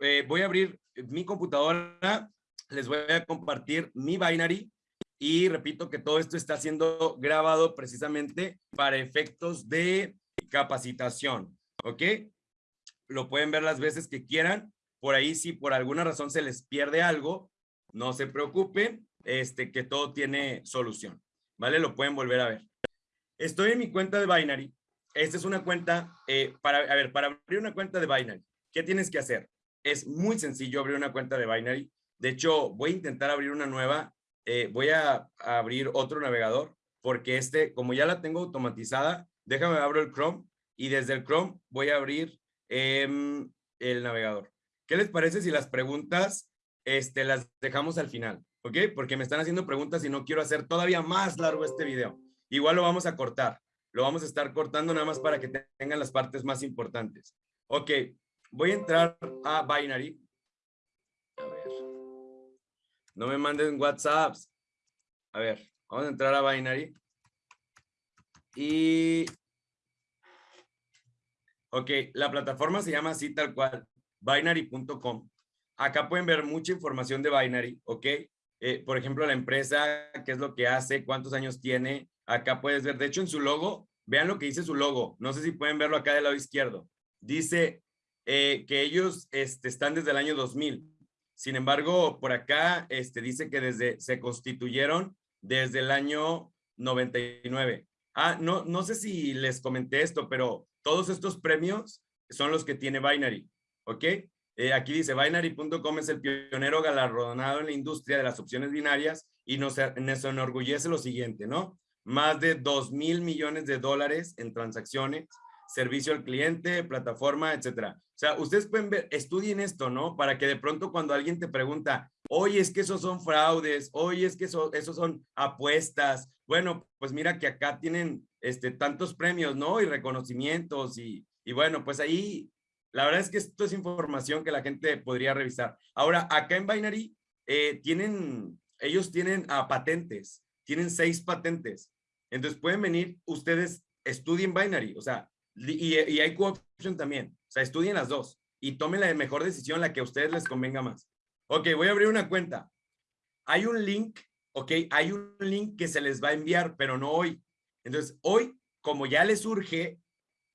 Eh, voy a abrir mi computadora, les voy a compartir mi Binary y repito que todo esto está siendo grabado precisamente para efectos de capacitación, ¿ok? Lo pueden ver las veces que quieran. Por ahí, si por alguna razón se les pierde algo, no se preocupen, este, que todo tiene solución, ¿vale? Lo pueden volver a ver. Estoy en mi cuenta de Binary. Esta es una cuenta, eh, para, a ver, para abrir una cuenta de Binary, ¿qué tienes que hacer? Es muy sencillo abrir una cuenta de Binary. De hecho, voy a intentar abrir una nueva. Eh, voy a, abrir otro navegador porque este, como ya la tengo automatizada, déjame abro el Chrome y desde el Chrome voy a abrir em, el navegador. ¿Qué les parece si las preguntas este, las dejamos al final? ¿Ok? Porque me están haciendo preguntas y no quiero hacer todavía más largo este video. Igual lo vamos a cortar. Lo vamos a estar cortando nada más para que tengan las partes más importantes. Ok, voy a entrar a Binary. A ver. No me manden WhatsApps. A ver, vamos a entrar a Binary. Y... Ok, la plataforma se llama así tal cual, binary.com. Acá pueden ver mucha información de Binary, ¿ok? Eh, por ejemplo, la empresa, qué es lo que hace, cuántos años tiene. Acá puedes ver, de hecho, en su logo, vean lo que dice su logo. No sé si pueden verlo acá del lado izquierdo. Dice eh, que ellos este, están desde el año 2000. Sin embargo, por acá este, dice que desde se constituyeron desde el año 99. Ah, no, no sé si les comenté esto, pero todos estos premios son los que tiene Binary, ¿ok? Eh, aquí dice, binary.com es el pionero galardonado en la industria de las opciones binarias y nos, nos enorgullece lo siguiente, ¿no? Más de 2 mil millones de dólares en transacciones, servicio al cliente, plataforma, etcétera. O sea, ustedes pueden ver, estudien esto, ¿no? Para que de pronto cuando alguien te pregunta, oye, es que esos son fraudes, oye, es que eso, esos son apuestas. Bueno, pues mira que acá tienen este, tantos premios, ¿no? Y reconocimientos y, y bueno, pues ahí, la verdad es que esto es información que la gente podría revisar. Ahora, acá en Binary, eh, tienen, ellos tienen a patentes, tienen seis patentes. Entonces pueden venir, ustedes estudien Binary, o sea, y, y hay co-option también. O sea, estudien las dos y tomen la mejor decisión, la que a ustedes les convenga más. Ok, voy a abrir una cuenta. Hay un link, ok, hay un link que se les va a enviar, pero no hoy. Entonces, hoy, como ya les surge,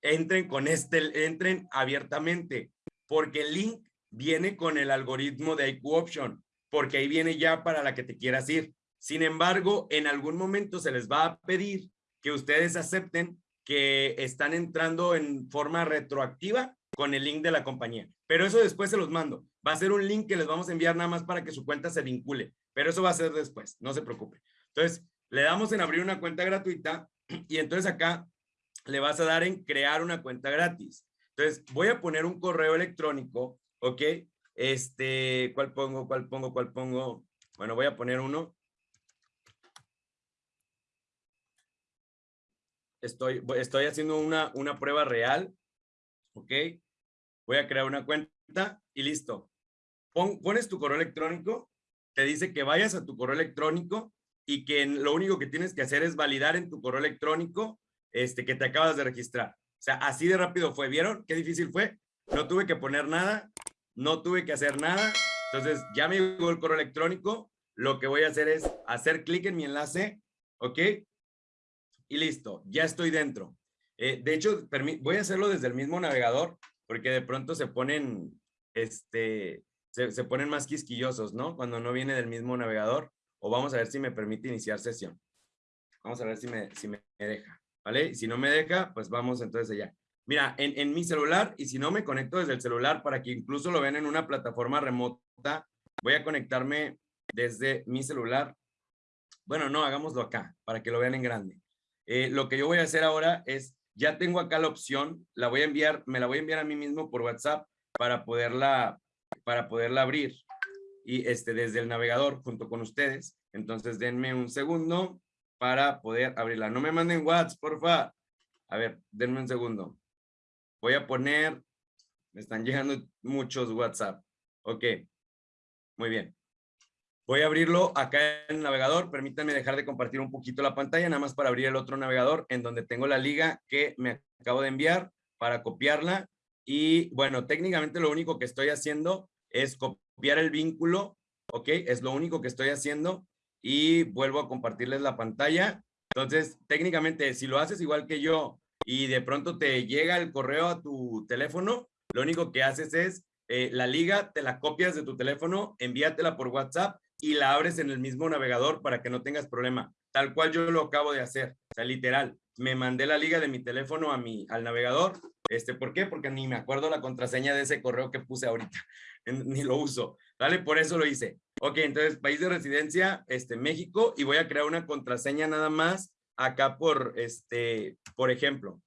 entren con este, entren abiertamente, porque el link viene con el algoritmo de IQ Option, porque ahí viene ya para la que te quieras ir. Sin embargo, en algún momento se les va a pedir que ustedes acepten que están entrando en forma retroactiva con el link de la compañía. Pero eso después se los mando. Va a ser un link que les vamos a enviar nada más para que su cuenta se vincule. Pero eso va a ser después, no se preocupe. Entonces, le damos en abrir una cuenta gratuita y entonces acá le vas a dar en crear una cuenta gratis. Entonces, voy a poner un correo electrónico, ¿ok? Este, ¿cuál pongo? ¿Cuál pongo? ¿Cuál pongo? Bueno, voy a poner uno. Estoy, estoy haciendo una, una prueba real, ¿ok? Voy a crear una cuenta y listo. pones tu correo electrónico, te dice que vayas a tu correo electrónico y que lo único que tienes que hacer es validar en tu correo electrónico este, que te acabas de registrar. O sea, así de rápido fue. ¿Vieron qué difícil fue? No tuve que poner nada, no tuve que hacer nada. Entonces, ya me llegó el correo electrónico. Lo que voy a hacer es hacer clic en mi enlace, ¿ok? Y listo, ya estoy dentro. Eh, de hecho, voy a hacerlo desde el mismo navegador porque de pronto se ponen, este, se, se ponen más quisquillosos, ¿no? Cuando no viene del mismo navegador. O vamos a ver si me permite iniciar sesión. Vamos a ver si me, si me deja. ¿vale? Y si no me deja, pues vamos entonces allá. Mira, en, en mi celular, y si no me conecto desde el celular para que incluso lo vean en una plataforma remota, voy a conectarme desde mi celular. Bueno, no, hagámoslo acá, para que lo vean en grande. Eh, lo que yo voy a hacer ahora es, ya tengo acá la opción, la voy a enviar, me la voy a enviar a mí mismo por WhatsApp para poderla, para poderla abrir y este, desde el navegador junto con ustedes. Entonces, denme un segundo para poder abrirla. No me manden WhatsApp, porfa. A ver, denme un segundo. Voy a poner, me están llegando muchos WhatsApp. Ok, muy bien. Voy a abrirlo acá en el navegador. Permítanme dejar de compartir un poquito la pantalla, nada más para abrir el otro navegador en donde tengo la liga que me acabo de enviar para copiarla. Y bueno, técnicamente lo único que estoy haciendo es copiar el vínculo, ¿ok? Es lo único que estoy haciendo y vuelvo a compartirles la pantalla. Entonces, técnicamente, si lo haces igual que yo y de pronto te llega el correo a tu teléfono, lo único que haces es eh, la liga, te la copias de tu teléfono, envíatela por WhatsApp y la abres en el mismo navegador para que no tengas problema. Tal cual yo lo acabo de hacer. O sea, literal, me mandé la liga de mi teléfono a mi, al navegador. Este, ¿Por qué? Porque ni me acuerdo la contraseña de ese correo que puse ahorita. ni lo uso. ¿Vale? Por eso lo hice. Ok, entonces, país de residencia, este, México, y voy a crear una contraseña nada más acá por, este, por ejemplo.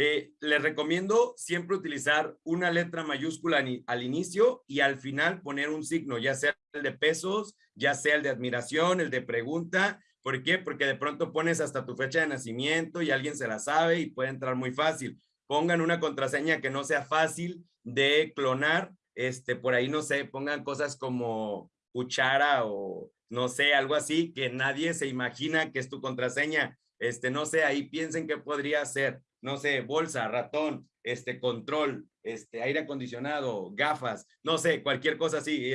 Eh, les recomiendo siempre utilizar una letra mayúscula al inicio y al final poner un signo, ya sea el de pesos, ya sea el de admiración, el de pregunta. ¿Por qué? Porque de pronto pones hasta tu fecha de nacimiento y alguien se la sabe y puede entrar muy fácil. Pongan una contraseña que no sea fácil de clonar. Este, por ahí, no sé, pongan cosas como cuchara o no sé, algo así que nadie se imagina que es tu contraseña. Este, no sé, ahí piensen qué podría ser no sé, bolsa, ratón, este, control, este, aire acondicionado, gafas, no sé, cualquier cosa así.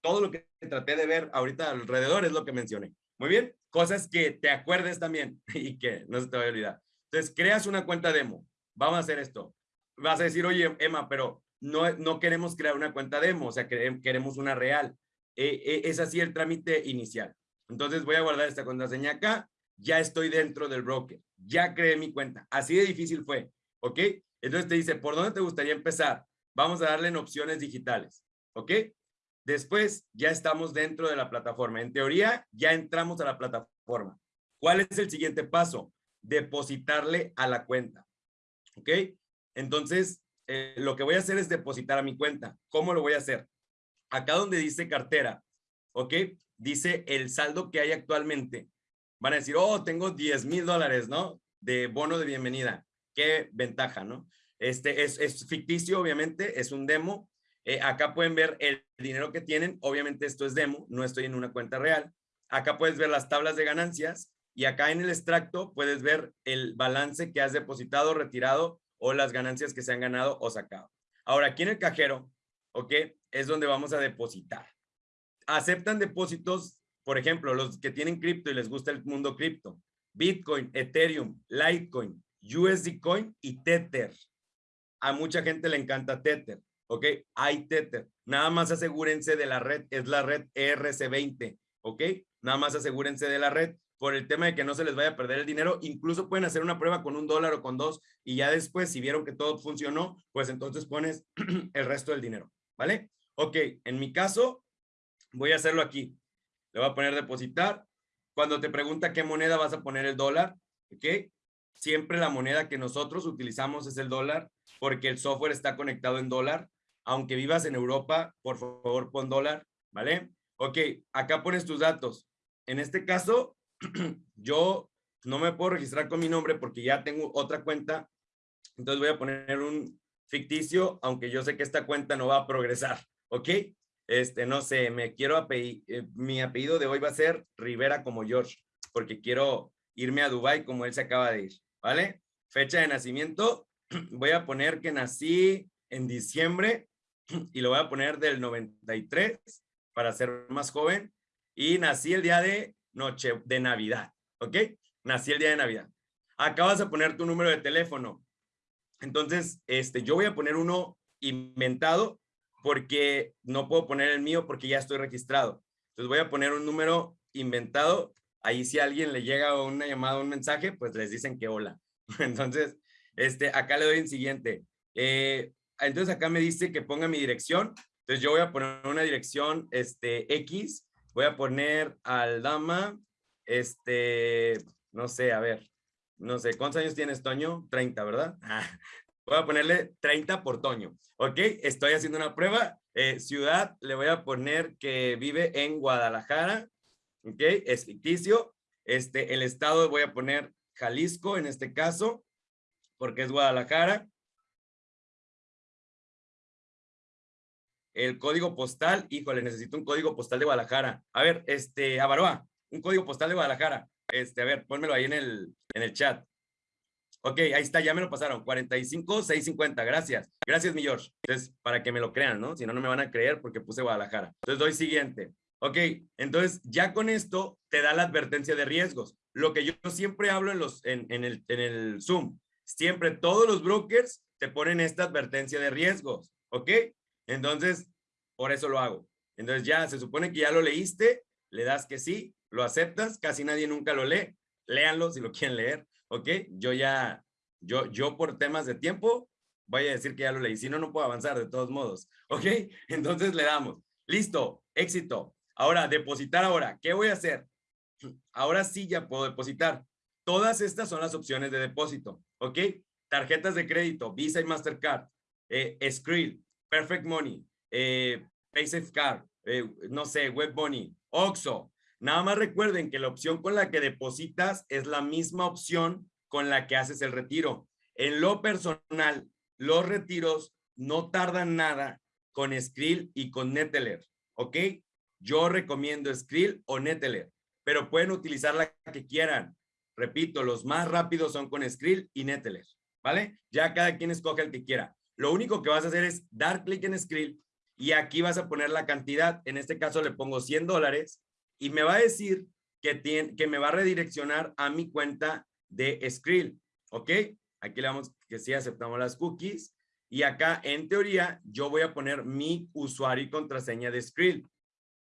Todo lo que traté de ver ahorita alrededor es lo que mencioné. Muy bien, cosas que te acuerdes también y que no se te vaya a olvidar. Entonces, creas una cuenta demo. Vamos a hacer esto. Vas a decir, oye, Emma, pero no, no queremos crear una cuenta demo, o sea, queremos una real. Eh, eh, es así el trámite inicial. Entonces, voy a guardar esta contraseña acá ya estoy dentro del broker, ya creé mi cuenta. Así de difícil fue, ¿ok? Entonces te dice, ¿por dónde te gustaría empezar? Vamos a darle en opciones digitales, ¿ok? Después ya estamos dentro de la plataforma. En teoría, ya entramos a la plataforma. ¿Cuál es el siguiente paso? Depositarle a la cuenta, ¿ok? Entonces, eh, lo que voy a hacer es depositar a mi cuenta. ¿Cómo lo voy a hacer? Acá donde dice cartera, ¿ok? Dice el saldo que hay actualmente van a decir, oh, tengo 10 mil dólares, ¿no? De bono de bienvenida. Qué ventaja, ¿no? Este es, ficticio, obviamente, es un demo. Eh, acá pueden ver el dinero que tienen. Obviamente esto es demo, no estoy en una cuenta real. Acá puedes ver las tablas de ganancias y acá en el extracto puedes ver el balance que has depositado, retirado o las ganancias que se han ganado o sacado. Ahora, aquí en el cajero, ¿ok? Es donde vamos a depositar. Aceptan depósitos por ejemplo, los que tienen cripto y les gusta el mundo cripto, Bitcoin, Ethereum, Litecoin, USD Coin y Tether. A mucha gente le encanta Tether, ¿ok? Hay Tether. Nada más asegúrense de la red, es la red ERC20, ¿ok? Nada más asegúrense de la red por el tema de que no se les vaya a perder el dinero. Incluso pueden hacer una prueba con un dólar o con dos y ya después, si vieron que todo funcionó, pues entonces pones el resto del dinero, ¿vale? Ok, en mi caso, voy a hacerlo aquí. Le voy a poner depositar. Cuando te pregunta qué moneda vas a poner el dólar, ¿ok? Siempre la moneda que nosotros utilizamos es el dólar porque el software está conectado en dólar. Aunque vivas en Europa, por favor pon dólar, ¿vale? Ok, acá pones tus datos. En este caso, yo no me puedo registrar con mi nombre porque ya tengo otra cuenta. Entonces voy a poner un ficticio, aunque yo sé que esta cuenta no va a progresar, ¿ok? Este, no sé, me quiero eh, mi apellido de hoy va a ser Rivera como George, porque quiero irme a Dubai como él se acaba de ir, ¿vale? Fecha de nacimiento, voy a poner que nací en diciembre y lo voy a poner del 93 para ser más joven y nací el día de noche de Navidad, ¿ok? Nací el día de Navidad. Acá vas a poner tu número de teléfono. Entonces, este, yo voy a poner uno inventado porque no puedo poner el mío porque ya estoy registrado. Entonces voy a poner un número inventado. Ahí si alguien le llega una llamada un mensaje, pues les dicen que hola. Entonces, este, acá le doy en siguiente. Eh, entonces acá me dice que ponga mi dirección. Entonces yo voy a poner una dirección este, X. Voy a poner al dama, este, no sé, a ver, no sé, ¿cuántos años tienes, Toño? 30, ¿verdad? Voy a ponerle 30 por Toño. ¿Ok? Estoy haciendo una prueba. Eh, ciudad, le voy a poner que vive en Guadalajara. ¿Ok? Es ficticio. Este, el estado voy a poner Jalisco en este caso, porque es Guadalajara. El código postal, híjole, necesito un código postal de Guadalajara. A ver, este, Avaroa, un código postal de Guadalajara. Este, a ver, pónmelo ahí en el, en el chat. Ok, ahí está, ya me lo pasaron. 45, 650, gracias. Gracias, mi George. Entonces, para que me lo crean, ¿no? Si no, no me van a creer porque puse Guadalajara. Entonces, doy siguiente. Ok, entonces ya con esto te da la advertencia de riesgos. Lo que yo siempre hablo en, los, en, en, el, en el Zoom, siempre todos los brokers te ponen esta advertencia de riesgos, ¿ok? Entonces, por eso lo hago. Entonces ya se supone que ya lo leíste, le das que sí, lo aceptas, casi nadie nunca lo lee, léanlo si lo quieren leer. ¿Ok? Yo ya, yo, yo por temas de tiempo, voy a decir que ya lo leí, si no, no puedo avanzar de todos modos, ¿ok? Entonces le damos, listo, éxito. Ahora, depositar ahora, ¿qué voy a hacer? Ahora sí ya puedo depositar. Todas estas son las opciones de depósito, ¿ok? tarjetas de crédito, Visa y Mastercard, eh, Perfect Money, eh, PaySafeCard, eh, no sé, Web Money, Oxo. Nada más recuerden que la opción con la que depositas es la misma opción con la que haces el retiro. En lo personal, los retiros no tardan nada con Skrill y con Neteller, ¿ok? Yo recomiendo Skrill o Neteller, pero pueden utilizar la que quieran. Repito, los más rápidos son con Skrill y Neteller, ¿vale? Ya cada quien escoge el que quiera. Lo único que vas a hacer es dar clic en Skrill y aquí vas a poner la cantidad. En este caso le pongo 100 dólares y me va a decir que, tiene, que me va a redireccionar a mi cuenta de Skrill, ¿ok? Aquí le damos que sí aceptamos las cookies y acá en teoría yo voy a poner mi usuario y contraseña de Skrill.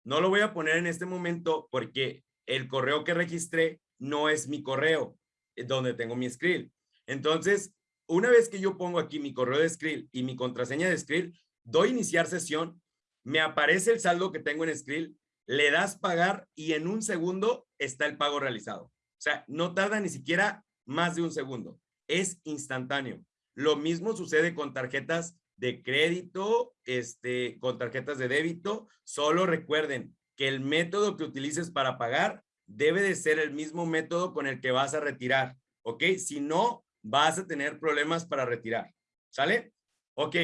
No lo voy a poner en este momento porque el correo que registré no es mi correo eh, donde tengo mi Skrill. Entonces, una vez que yo pongo aquí mi correo de Skrill y mi contraseña de Skrill, doy iniciar sesión, me aparece el saldo que tengo en Skrill, le das pagar y en un segundo está el pago realizado. O sea, no tarda ni siquiera más de un segundo. Es instantáneo. Lo mismo sucede con tarjetas de crédito, este, con tarjetas de débito. Solo recuerden que el método que utilices para pagar debe de ser el mismo método con el que vas a retirar, ¿ok? Si no, vas a tener problemas para retirar, ¿sale? Ok,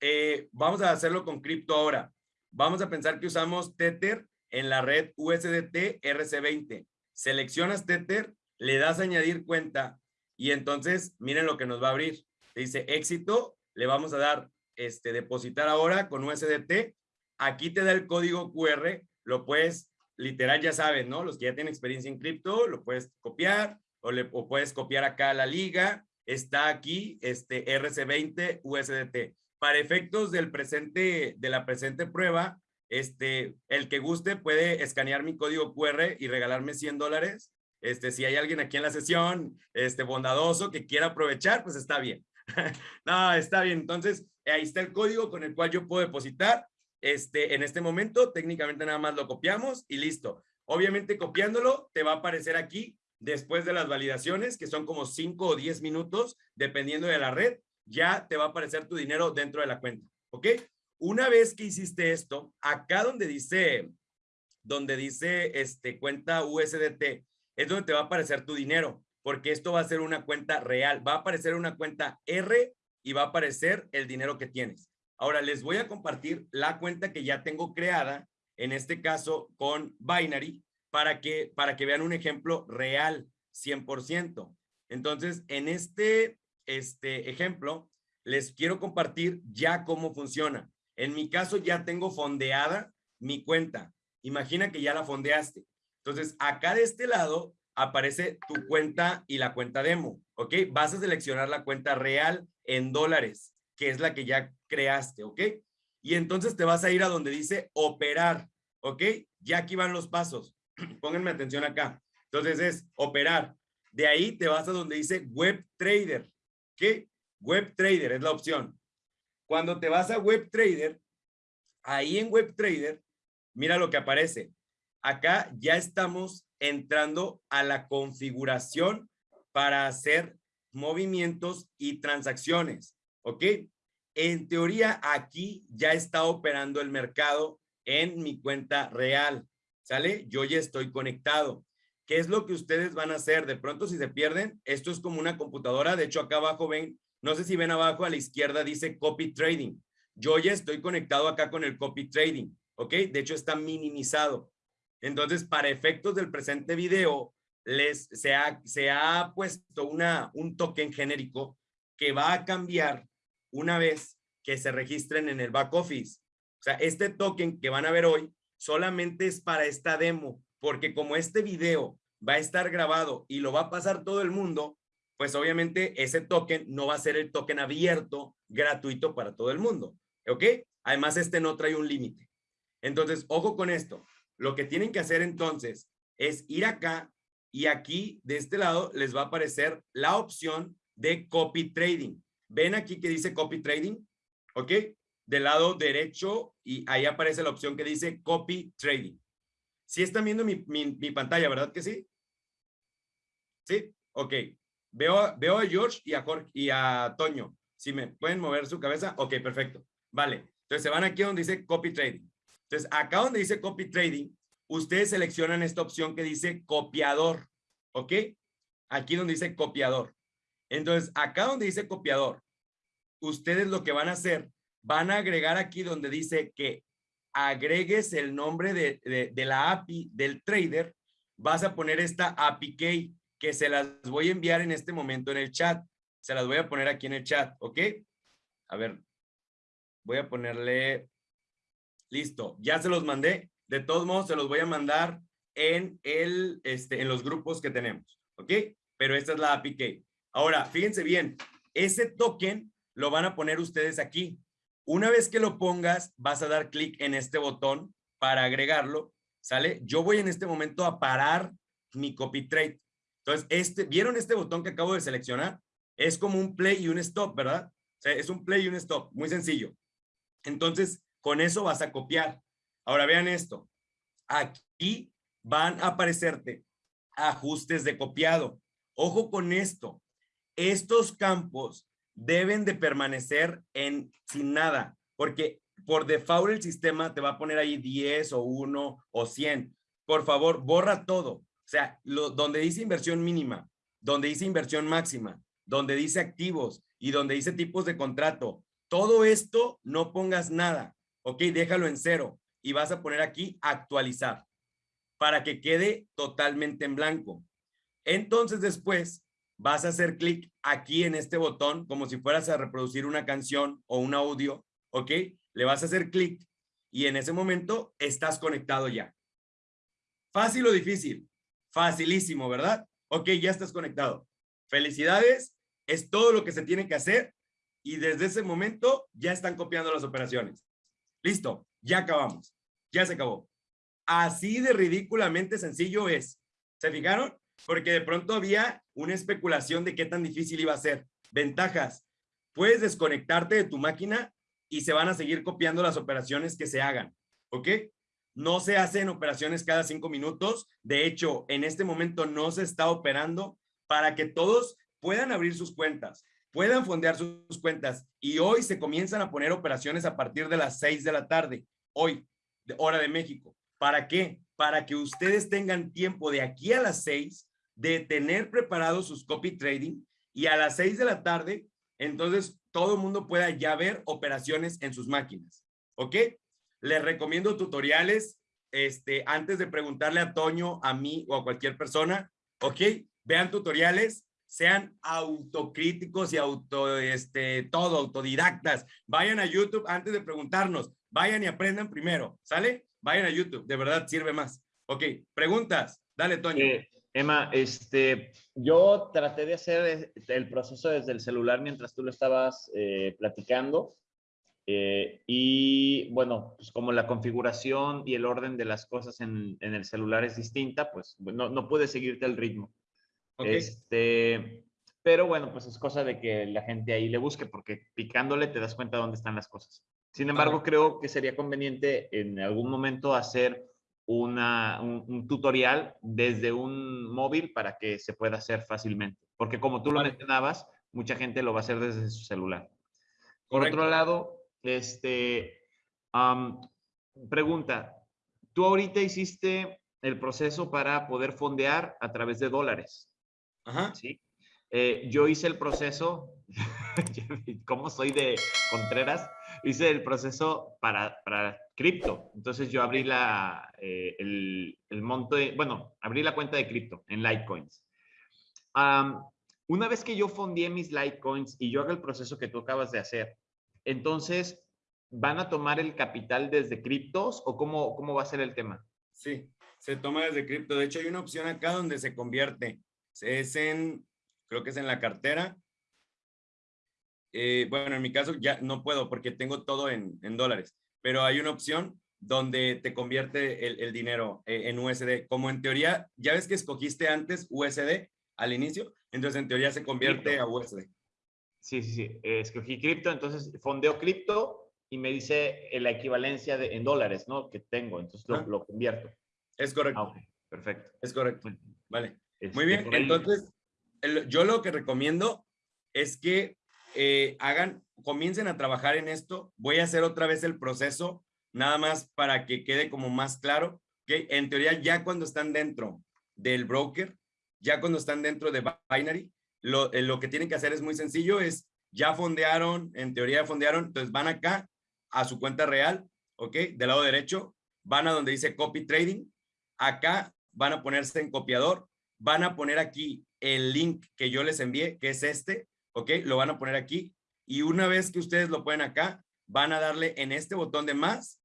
eh, vamos a hacerlo con cripto ahora. Vamos a pensar que usamos Tether en la red USDT RC20. Seleccionas Tether, le das a añadir cuenta y entonces miren lo que nos va a abrir. dice éxito, le vamos a dar este depositar ahora con USDT. Aquí te da el código QR, lo puedes literal ya sabes, ¿no? Los que ya tienen experiencia en cripto, lo puedes copiar o, le, o puedes copiar acá la liga. Está aquí este RC20 USDT. Para efectos del presente, de la presente prueba, este, el que guste puede escanear mi código QR y regalarme 100 dólares. Este, si hay alguien aquí en la sesión, este, bondadoso que quiera aprovechar, pues está bien. no, está bien. Entonces, ahí está el código con el cual yo puedo depositar. Este, en este momento, técnicamente nada más lo copiamos y listo. Obviamente copiándolo, te va a aparecer aquí después de las validaciones, que son como 5 o 10 minutos, dependiendo de la red, ya te va a aparecer tu dinero dentro de la cuenta, ¿ok? Una vez que hiciste esto, acá donde dice, donde dice este, cuenta USDT, es donde te va a aparecer tu dinero, porque esto va a ser una cuenta real, va a aparecer una cuenta R y va a aparecer el dinero que tienes. Ahora les voy a compartir la cuenta que ya tengo creada, en este caso con Binary, para que, para que vean un ejemplo real, 100%. Entonces, en este, este ejemplo, les quiero compartir ya cómo funciona. En mi caso, ya tengo fondeada mi cuenta. Imagina que ya la fondeaste. Entonces, acá de este lado aparece tu cuenta y la cuenta demo, ¿ok? Vas a seleccionar la cuenta real en dólares, que es la que ya creaste, ¿ok? Y entonces te vas a ir a donde dice operar, ¿ok? Ya aquí van los pasos. Pónganme atención acá. Entonces es operar. De ahí te vas a donde dice web trader. ¿Qué? Web trader es la opción. Cuando te vas a web trader, ahí en web trader, mira lo que aparece. Acá ya estamos entrando a la configuración para hacer movimientos y transacciones. ¿Ok? En teoría, aquí ya está operando el mercado en mi cuenta real. ¿sale? Yo ya estoy conectado. ¿Qué es lo que ustedes van a hacer? De pronto, si se pierden, esto es como una computadora. De hecho, acá abajo ven, no sé si ven abajo a la izquierda, dice copy trading. Yo ya estoy conectado acá con el copy trading, ¿ok? De hecho, está minimizado. Entonces, para efectos del presente video, les, se, ha, se ha puesto una, un token genérico que va a cambiar una vez que se registren en el back office. O sea, este token que van a ver hoy solamente es para esta demo, porque como este video va a estar grabado y lo va a pasar todo el mundo, pues obviamente ese token no va a ser el token abierto, gratuito para todo el mundo. ¿Ok? Además, este no trae un límite. Entonces, ojo con esto. Lo que tienen que hacer entonces es ir acá y aquí de este lado les va a aparecer la opción de copy trading. ¿Ven aquí que dice copy trading? ¿Ok? del lado derecho y ahí aparece la opción que dice Copy Trading. Si están viendo mi, mi, pantalla, ¿verdad que sí? ¿Sí? Ok. Veo, veo a George y a, Jorge, y a Toño. Si me pueden mover su cabeza, ok, perfecto. Vale, entonces se van aquí donde dice copy trading. Entonces, acá donde dice copy trading, ustedes seleccionan esta opción que dice copiador, ¿ok? Aquí donde dice copiador. Entonces, acá donde dice copiador, ustedes lo que van a hacer, van a agregar aquí donde dice que agregues el nombre de, de, la API del trader, vas a poner esta API key que se las voy a enviar en este momento en el chat. Se las voy a poner aquí en el chat, ¿ok? A ver, voy a ponerle, listo, ya se los mandé. De todos modos, se los voy a mandar en, el, este, en los grupos que tenemos, ¿ok? Pero esta es la API key. Ahora, fíjense bien, ese token lo van a poner ustedes aquí. Una vez que lo pongas, vas a dar clic en este botón para agregarlo, ¿sale? Yo voy en este momento a parar mi copy trade. Entonces, este, ¿vieron este botón que acabo de seleccionar? Es como un play y un stop, ¿verdad? O sea, es un play y un stop, muy sencillo. Entonces, con eso vas a copiar. Ahora vean esto. Aquí van a aparecerte ajustes de copiado. Ojo con esto. Estos campos deben de permanecer en sin nada, porque por default el sistema te va a poner ahí 10 o 1 o 100. Por favor, borra todo. O sea, lo, donde dice inversión mínima, donde dice inversión máxima, donde dice activos y donde dice tipos de contrato, todo esto no pongas nada, ¿ok? Déjalo en cero y vas a poner aquí actualizar para que quede totalmente en blanco. Entonces después vas a hacer clic aquí en este botón como si fueras a reproducir una canción o un audio, ¿ok? Le vas a hacer clic y en ese momento estás conectado ya. ¿Fácil o difícil? Facilísimo, ¿verdad? Ok, ya estás conectado. Felicidades, es todo lo que se tiene que hacer y desde ese momento ya están copiando las operaciones. Listo, ya acabamos, ya se acabó. Así de ridículamente sencillo es. ¿Se fijaron? porque de pronto había una especulación de qué tan difícil iba a ser. Ventajas, puedes desconectarte de tu máquina y se van a seguir copiando las operaciones que se hagan, ¿ok? No se hacen operaciones cada cinco minutos. De hecho, en este momento no se está operando para que todos puedan abrir sus cuentas, puedan fondear sus cuentas. Y hoy se comienzan a poner operaciones a partir de las seis de la tarde, hoy, hora de México. ¿Para qué? Para que ustedes tengan tiempo de aquí a las seis de tener preparados sus copy trading y a las seis de la tarde, entonces todo el mundo pueda ya ver operaciones en sus máquinas. ¿Ok? Les recomiendo tutoriales este, antes de preguntarle a Toño, a mí o a cualquier persona. ¿Ok? Vean tutoriales, sean autocríticos y auto, este, todo, autodidactas. Vayan a YouTube antes de preguntarnos. Vayan y aprendan primero. ¿Sale? Vayan a YouTube. De verdad sirve más. Ok. Preguntas. Dale, Toño. Emma, este, yo traté de hacer el proceso desde el celular mientras tú lo estabas eh, platicando. Eh, y bueno, pues como la configuración y el orden de las cosas en, el celular es distinta, pues no, no pude seguirte el ritmo. Este, pero bueno, pues es cosa de que la gente ahí le busque, porque picándole te das cuenta dónde están las cosas. Sin embargo, creo que sería conveniente en algún momento hacer una, un, tutorial desde un móvil para que se pueda hacer fácilmente. Porque como tú lo mencionabas, mucha gente lo va a hacer desde su celular. Por otro lado, este, pregunta, tú ahorita hiciste el proceso para poder fondear a través de dólares. Ajá. ¿sí? Eh, yo hice el proceso, como soy de Contreras, hice el proceso para, para cripto. Entonces yo abrí la, eh, el, el, monto, de, bueno, abrí la cuenta de cripto en Litecoins. una vez que yo fondié mis Litecoins y yo haga el proceso que tú acabas de hacer, entonces, ¿van a tomar el capital desde criptos o cómo, cómo va a ser el tema? Sí, se toma desde cripto. De hecho, hay una opción acá donde se convierte. Es en, creo que es en la cartera. Eh, bueno, en mi caso ya no puedo porque tengo todo en, en dólares pero hay una opción donde te convierte el, dinero eh, en USD. Como en teoría, ya ves que escogiste antes USD al inicio, entonces en teoría se convierte a USD. Sí, sí, sí. Escogí cripto, entonces fondeo cripto y me dice la equivalencia de, en dólares, ¿no? Que tengo, entonces lo, convierto. Es correcto. Ah, perfecto. Es correcto. Vale. Muy este, bien, entonces yo lo que recomiendo es que eh, hagan, comiencen a trabajar en esto. Voy a hacer otra vez el proceso, nada más para que quede como más claro. que En teoría, ya cuando están dentro del broker, ya cuando están dentro de Binary, lo, eh, lo que tienen que hacer es muy sencillo, es ya fondearon, en teoría fondearon, entonces van acá a su cuenta real, ¿ok? Del lado derecho, van a donde dice copy trading, acá van a ponerse en copiador, van a poner aquí el link que yo les envié, que es este, ¿ok? Lo van a poner aquí y una vez que ustedes lo ponen acá, van a darle en este botón de más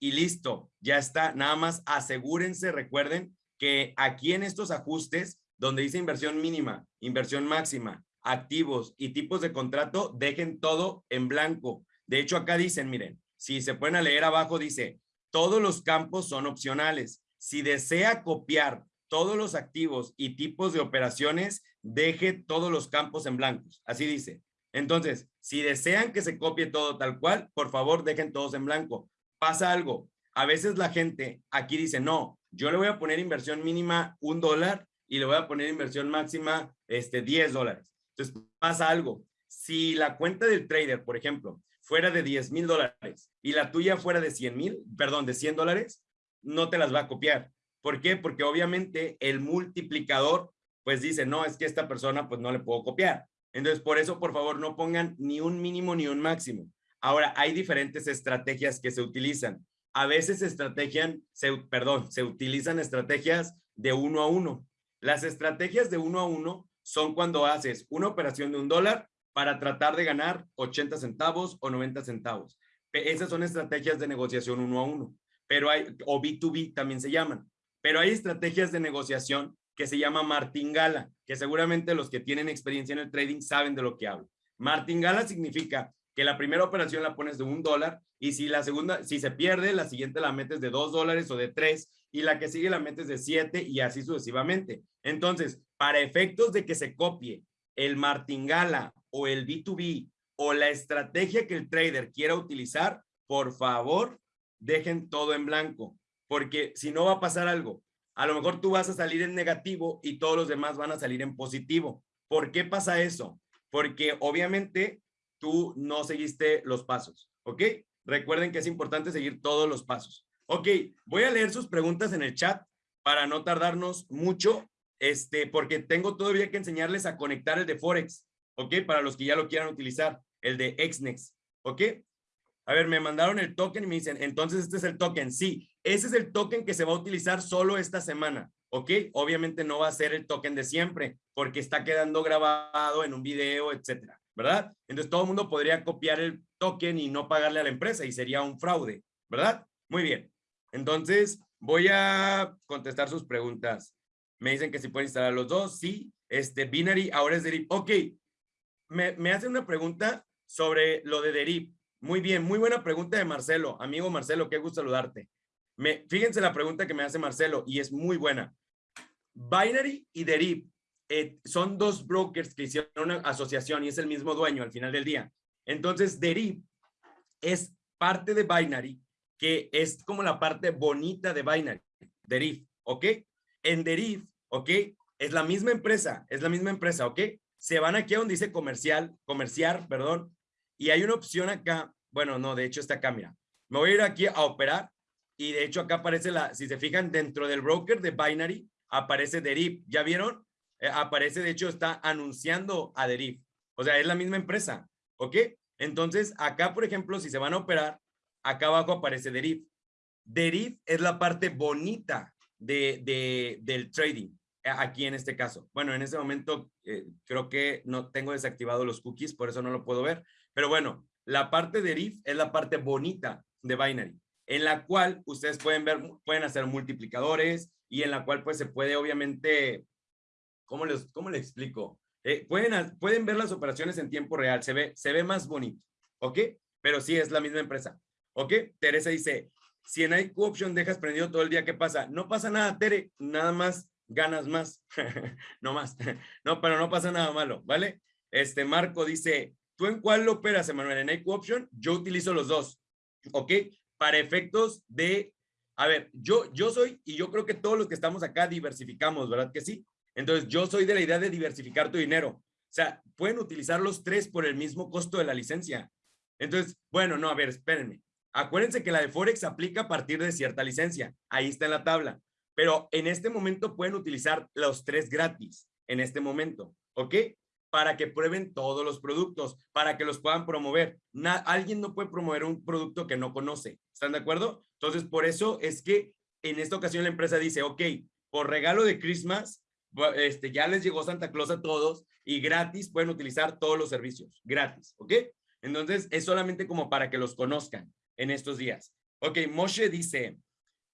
y listo, ya está. Nada más asegúrense, recuerden que aquí en estos ajustes, donde dice inversión mínima, inversión máxima, activos y tipos de contrato, dejen todo en blanco. De hecho, acá dicen, miren, si se pueden leer abajo, dice, todos los campos son opcionales. Si desea copiar todos los activos y tipos de operaciones, deje todos los campos en blancos. Así dice. Entonces, si desean que se copie todo tal cual, por favor, dejen todos en blanco. Pasa algo. A veces la gente aquí dice, no, yo le voy a poner inversión mínima un dólar y le voy a poner inversión máxima este, 10 dólares. Entonces pasa algo. Si la cuenta del trader, por ejemplo, fuera de 10 mil dólares y la tuya fuera de 100 mil, perdón, de 100 dólares, no te las va a copiar. ¿Por qué? Porque obviamente el multiplicador pues dice, no, es que esta persona pues no le puedo copiar. Entonces, por eso, por favor, no pongan ni un mínimo ni un máximo. Ahora, hay diferentes estrategias que se utilizan. A veces estrategian, se, perdón, se utilizan estrategias de uno a uno. Las estrategias de uno a uno son cuando haces una operación de un dólar para tratar de ganar 80 centavos o 90 centavos. Esas son estrategias de negociación uno a uno, pero hay, o B2B también se llaman. Pero hay estrategias de negociación que se llama martingala, que seguramente los que tienen experiencia en el trading saben de lo que hablo. Martingala significa que la primera operación la pones de un dólar y si la segunda, si se pierde, la siguiente la metes de dos dólares o de tres y la que sigue la metes de siete y así sucesivamente. Entonces, para efectos de que se copie el martingala o el B2B o la estrategia que el trader quiera utilizar, por favor, dejen todo en blanco, porque si no va a pasar algo. A lo mejor tú vas a salir en negativo y todos los demás van a salir en positivo. ¿Por qué pasa eso? Porque obviamente tú no seguiste los pasos, ¿ok? Recuerden que es importante seguir todos los pasos. Ok, voy a leer sus preguntas en el chat para no tardarnos mucho, este, porque tengo todavía que enseñarles a conectar el de Forex, ¿ok? Para los que ya lo quieran utilizar, el de XNEX, ¿ok? A ver, me mandaron el token y me dicen, entonces este es el token. Sí, ese es el token que se va a utilizar solo esta semana, ¿ok? Obviamente no va a ser el token de siempre, porque está quedando grabado en un video, etcétera, ¿verdad? Entonces todo el mundo podría copiar el token y no pagarle a la empresa y sería un fraude, ¿verdad? Muy bien. Entonces voy a contestar sus preguntas. Me dicen que si pueden instalar los dos. Sí, este Binary ahora es Derip. Ok, me, me hacen una pregunta sobre lo de Derip. Muy bien, muy buena pregunta de Marcelo. Amigo Marcelo, qué gusto saludarte. Me, fíjense la pregunta que me hace Marcelo y es muy buena. Binary y Derib eh, son dos brokers que hicieron una asociación y es el mismo dueño al final del día. Entonces, Derib es parte de Binary, que es como la parte bonita de Binary, Derib, ¿ok? En Derib, ¿ok? Es la misma empresa, es la misma empresa, ¿ok? Se van aquí a donde dice comercial, comerciar, perdón, y hay una opción acá, bueno, no, de hecho está acá, mira. Me voy a ir aquí a operar y de hecho acá aparece la, si se fijan, dentro del broker de Binary aparece Derif. ¿Ya vieron? Eh, aparece, de hecho, está anunciando a Derif. O sea, es la misma empresa, ¿ok? Entonces, acá, por ejemplo, si se van a operar, acá abajo aparece Derif. Derif es la parte bonita de, de, del trading, eh, aquí en este caso. Bueno, en este momento eh, creo que no tengo desactivado los cookies, por eso no lo puedo ver, pero bueno, la parte de es la parte bonita de Binary, en la cual ustedes pueden ver, pueden hacer multiplicadores y en la cual pues se puede obviamente, ¿cómo les, cómo les explico? Eh, pueden, pueden ver las operaciones en tiempo real, se ve, se ve más bonito, ¿ok? Pero sí es la misma empresa, ¿ok? Teresa dice, si en IQ Option dejas prendido todo el día, ¿qué pasa? No pasa nada, Tere, nada más ganas más, no más, no, pero no pasa nada malo, ¿vale? Este Marco dice, ¿Tú en cuál lo operas, Emanuel? ¿En Equo Option? Yo utilizo los dos, ¿ok? Para efectos de, a ver, yo, yo soy, y yo creo que todos los que estamos acá diversificamos, ¿verdad que sí? Entonces, yo soy de la idea de diversificar tu dinero. O sea, pueden utilizar los tres por el mismo costo de la licencia. Entonces, bueno, no, a ver, espérenme. Acuérdense que la de Forex aplica a partir de cierta licencia. Ahí está en la tabla. Pero en este momento pueden utilizar los tres gratis, en este momento, ¿ok? Para que prueben todos los productos, para que los puedan promover. alguien no puede promover un producto que no conoce. ¿Están de acuerdo? Entonces, por eso es que en esta ocasión la empresa dice, ok, por regalo de Christmas, este, ya les llegó Santa Claus a todos y gratis pueden utilizar todos los servicios, gratis, ¿ok? Entonces, es solamente como para que los conozcan en estos días. Ok, Moshe dice,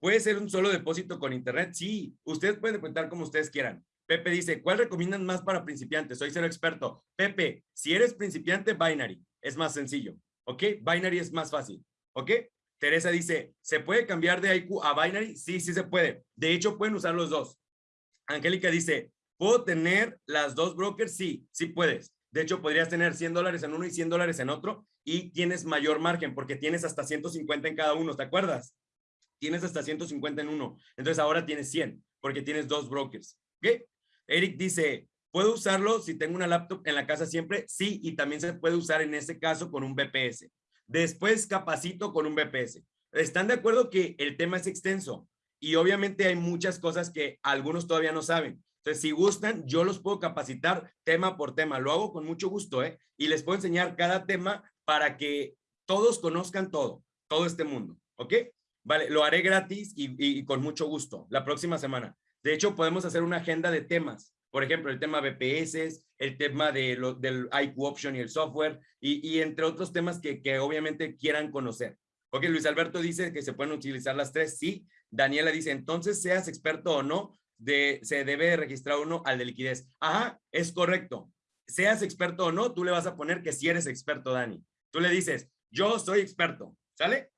¿puede ser un solo depósito con internet? Sí, ustedes pueden contar como ustedes quieran. Pepe dice, ¿cuál recomiendan más para principiantes? Soy cero experto. Pepe, si eres principiante, Binary. Es más sencillo. ¿Ok? Binary es más fácil. ¿Ok? Teresa dice, ¿se puede cambiar de IQ a Binary? Sí, sí se puede. De hecho, pueden usar los dos. Angélica dice, ¿puedo tener las dos brokers? Sí, sí puedes. De hecho, podrías tener 100 dólares en uno y 100 dólares en otro y tienes mayor margen porque tienes hasta 150 en cada uno, ¿te acuerdas? Tienes hasta 150 en uno. Entonces ahora tienes 100 porque tienes dos brokers. ¿Ok? Eric dice, ¿puedo usarlo si tengo una laptop en la casa siempre? Sí, y también se puede usar en este caso con un BPS. Después capacito con un BPS. ¿Están de acuerdo que el tema es extenso? Y obviamente hay muchas cosas que algunos todavía no saben. Entonces, si gustan, yo los puedo capacitar tema por tema. Lo hago con mucho gusto, ¿eh? Y les puedo enseñar cada tema para que todos conozcan todo, todo este mundo, ¿ok? Vale, lo haré gratis y, con mucho gusto la próxima semana. De hecho, podemos hacer una agenda de temas. Por ejemplo, el tema BPS, el tema de del IQ Option y el software, y, y entre otros temas que, que obviamente quieran conocer. Ok, Luis Alberto dice que se pueden utilizar las tres. Sí. Daniela dice, entonces seas experto o no, se debe registrar uno al de liquidez. Ajá, es correcto. Seas experto o no, tú le vas a poner que si eres experto, Dani. Tú le dices, yo soy experto, ¿sale?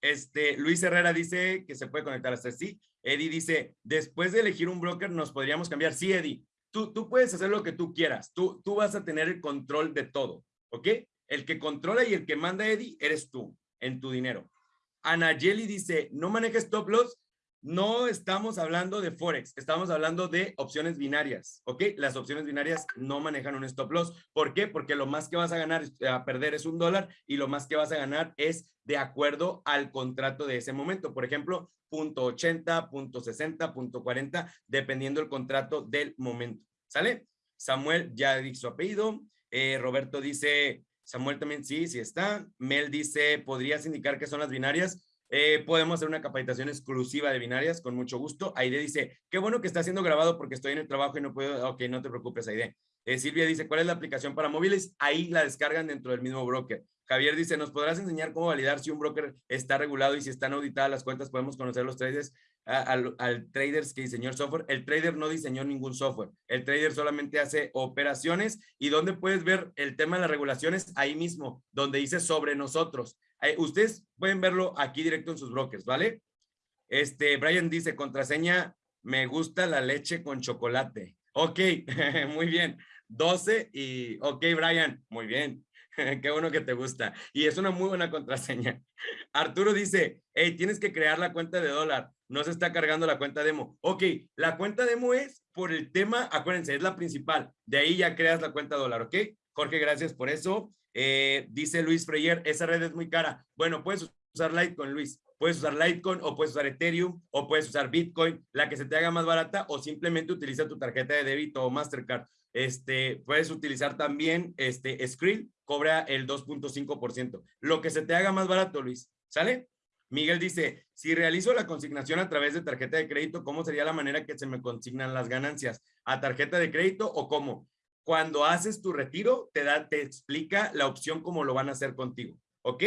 Este, Luis Herrera dice que se puede conectar hasta sí. Eddie dice, después de elegir un broker, nos podríamos cambiar. Sí, Eddie, tú, tú puedes hacer lo que tú quieras. Tú, tú vas a tener el control de todo, ¿ok? El que controla y el que manda, Eddie, eres tú, en tu dinero. Anayeli dice, no manejes stop loss no estamos hablando de Forex, estamos hablando de opciones binarias, ¿ok? Las opciones binarias no manejan un stop loss. ¿Por qué? Porque lo más que vas a ganar, a perder es un dólar y lo más que vas a ganar es de acuerdo al contrato de ese momento. Por ejemplo, punto 80, punto 60, punto 40, dependiendo el contrato del momento. ¿Sale? Samuel ya dijo su apellido. Eh, Roberto dice, Samuel también sí, sí está. Mel dice, ¿podrías indicar qué son las binarias? Eh, podemos hacer una capacitación exclusiva de binarias con mucho gusto. Aide dice, qué bueno que está siendo grabado porque estoy en el trabajo y no puedo, ok, no te preocupes, Aide. Eh, Silvia dice, ¿cuál es la aplicación para móviles? Ahí la descargan dentro del mismo broker. Javier dice, ¿nos podrás enseñar cómo validar si un broker está regulado y si están auditadas las cuentas? Podemos conocer los traders, al, al traders que diseñó el software. El trader no diseñó ningún software. El trader solamente hace operaciones y donde puedes ver el tema de las regulaciones ahí mismo, donde dice sobre nosotros. ustedes pueden verlo aquí directo en sus brokers, ¿vale? Este, Brian dice, contraseña, me gusta la leche con chocolate. Ok, muy bien. 12 y, ok, Brian, muy bien. Qué bueno que te gusta. Y es una muy buena contraseña. Arturo dice, hey, tienes que crear la cuenta de dólar. No se está cargando la cuenta demo. Ok, la cuenta demo es por el tema, acuérdense, es la principal. De ahí ya creas la cuenta dólar, ¿ok? Jorge, gracias por eso. Eh, dice Luis Freyer, esa red es muy cara. Bueno, puedes usar Litecoin, Luis. Puedes usar Litecoin o puedes usar Ethereum o puedes usar Bitcoin, la que se te haga más barata o simplemente utiliza tu tarjeta de débito o Mastercard. Este, puedes utilizar también este Skrill, cobra el 2.5%. Lo que se te haga más barato, Luis. ¿Sale? Miguel dice, si realizo la consignación a través de tarjeta de crédito, ¿cómo sería la manera que se me consignan las ganancias? ¿A tarjeta de crédito o cómo? Cuando haces tu retiro, te, da, te explica la opción cómo lo van a hacer contigo. ¿Ok?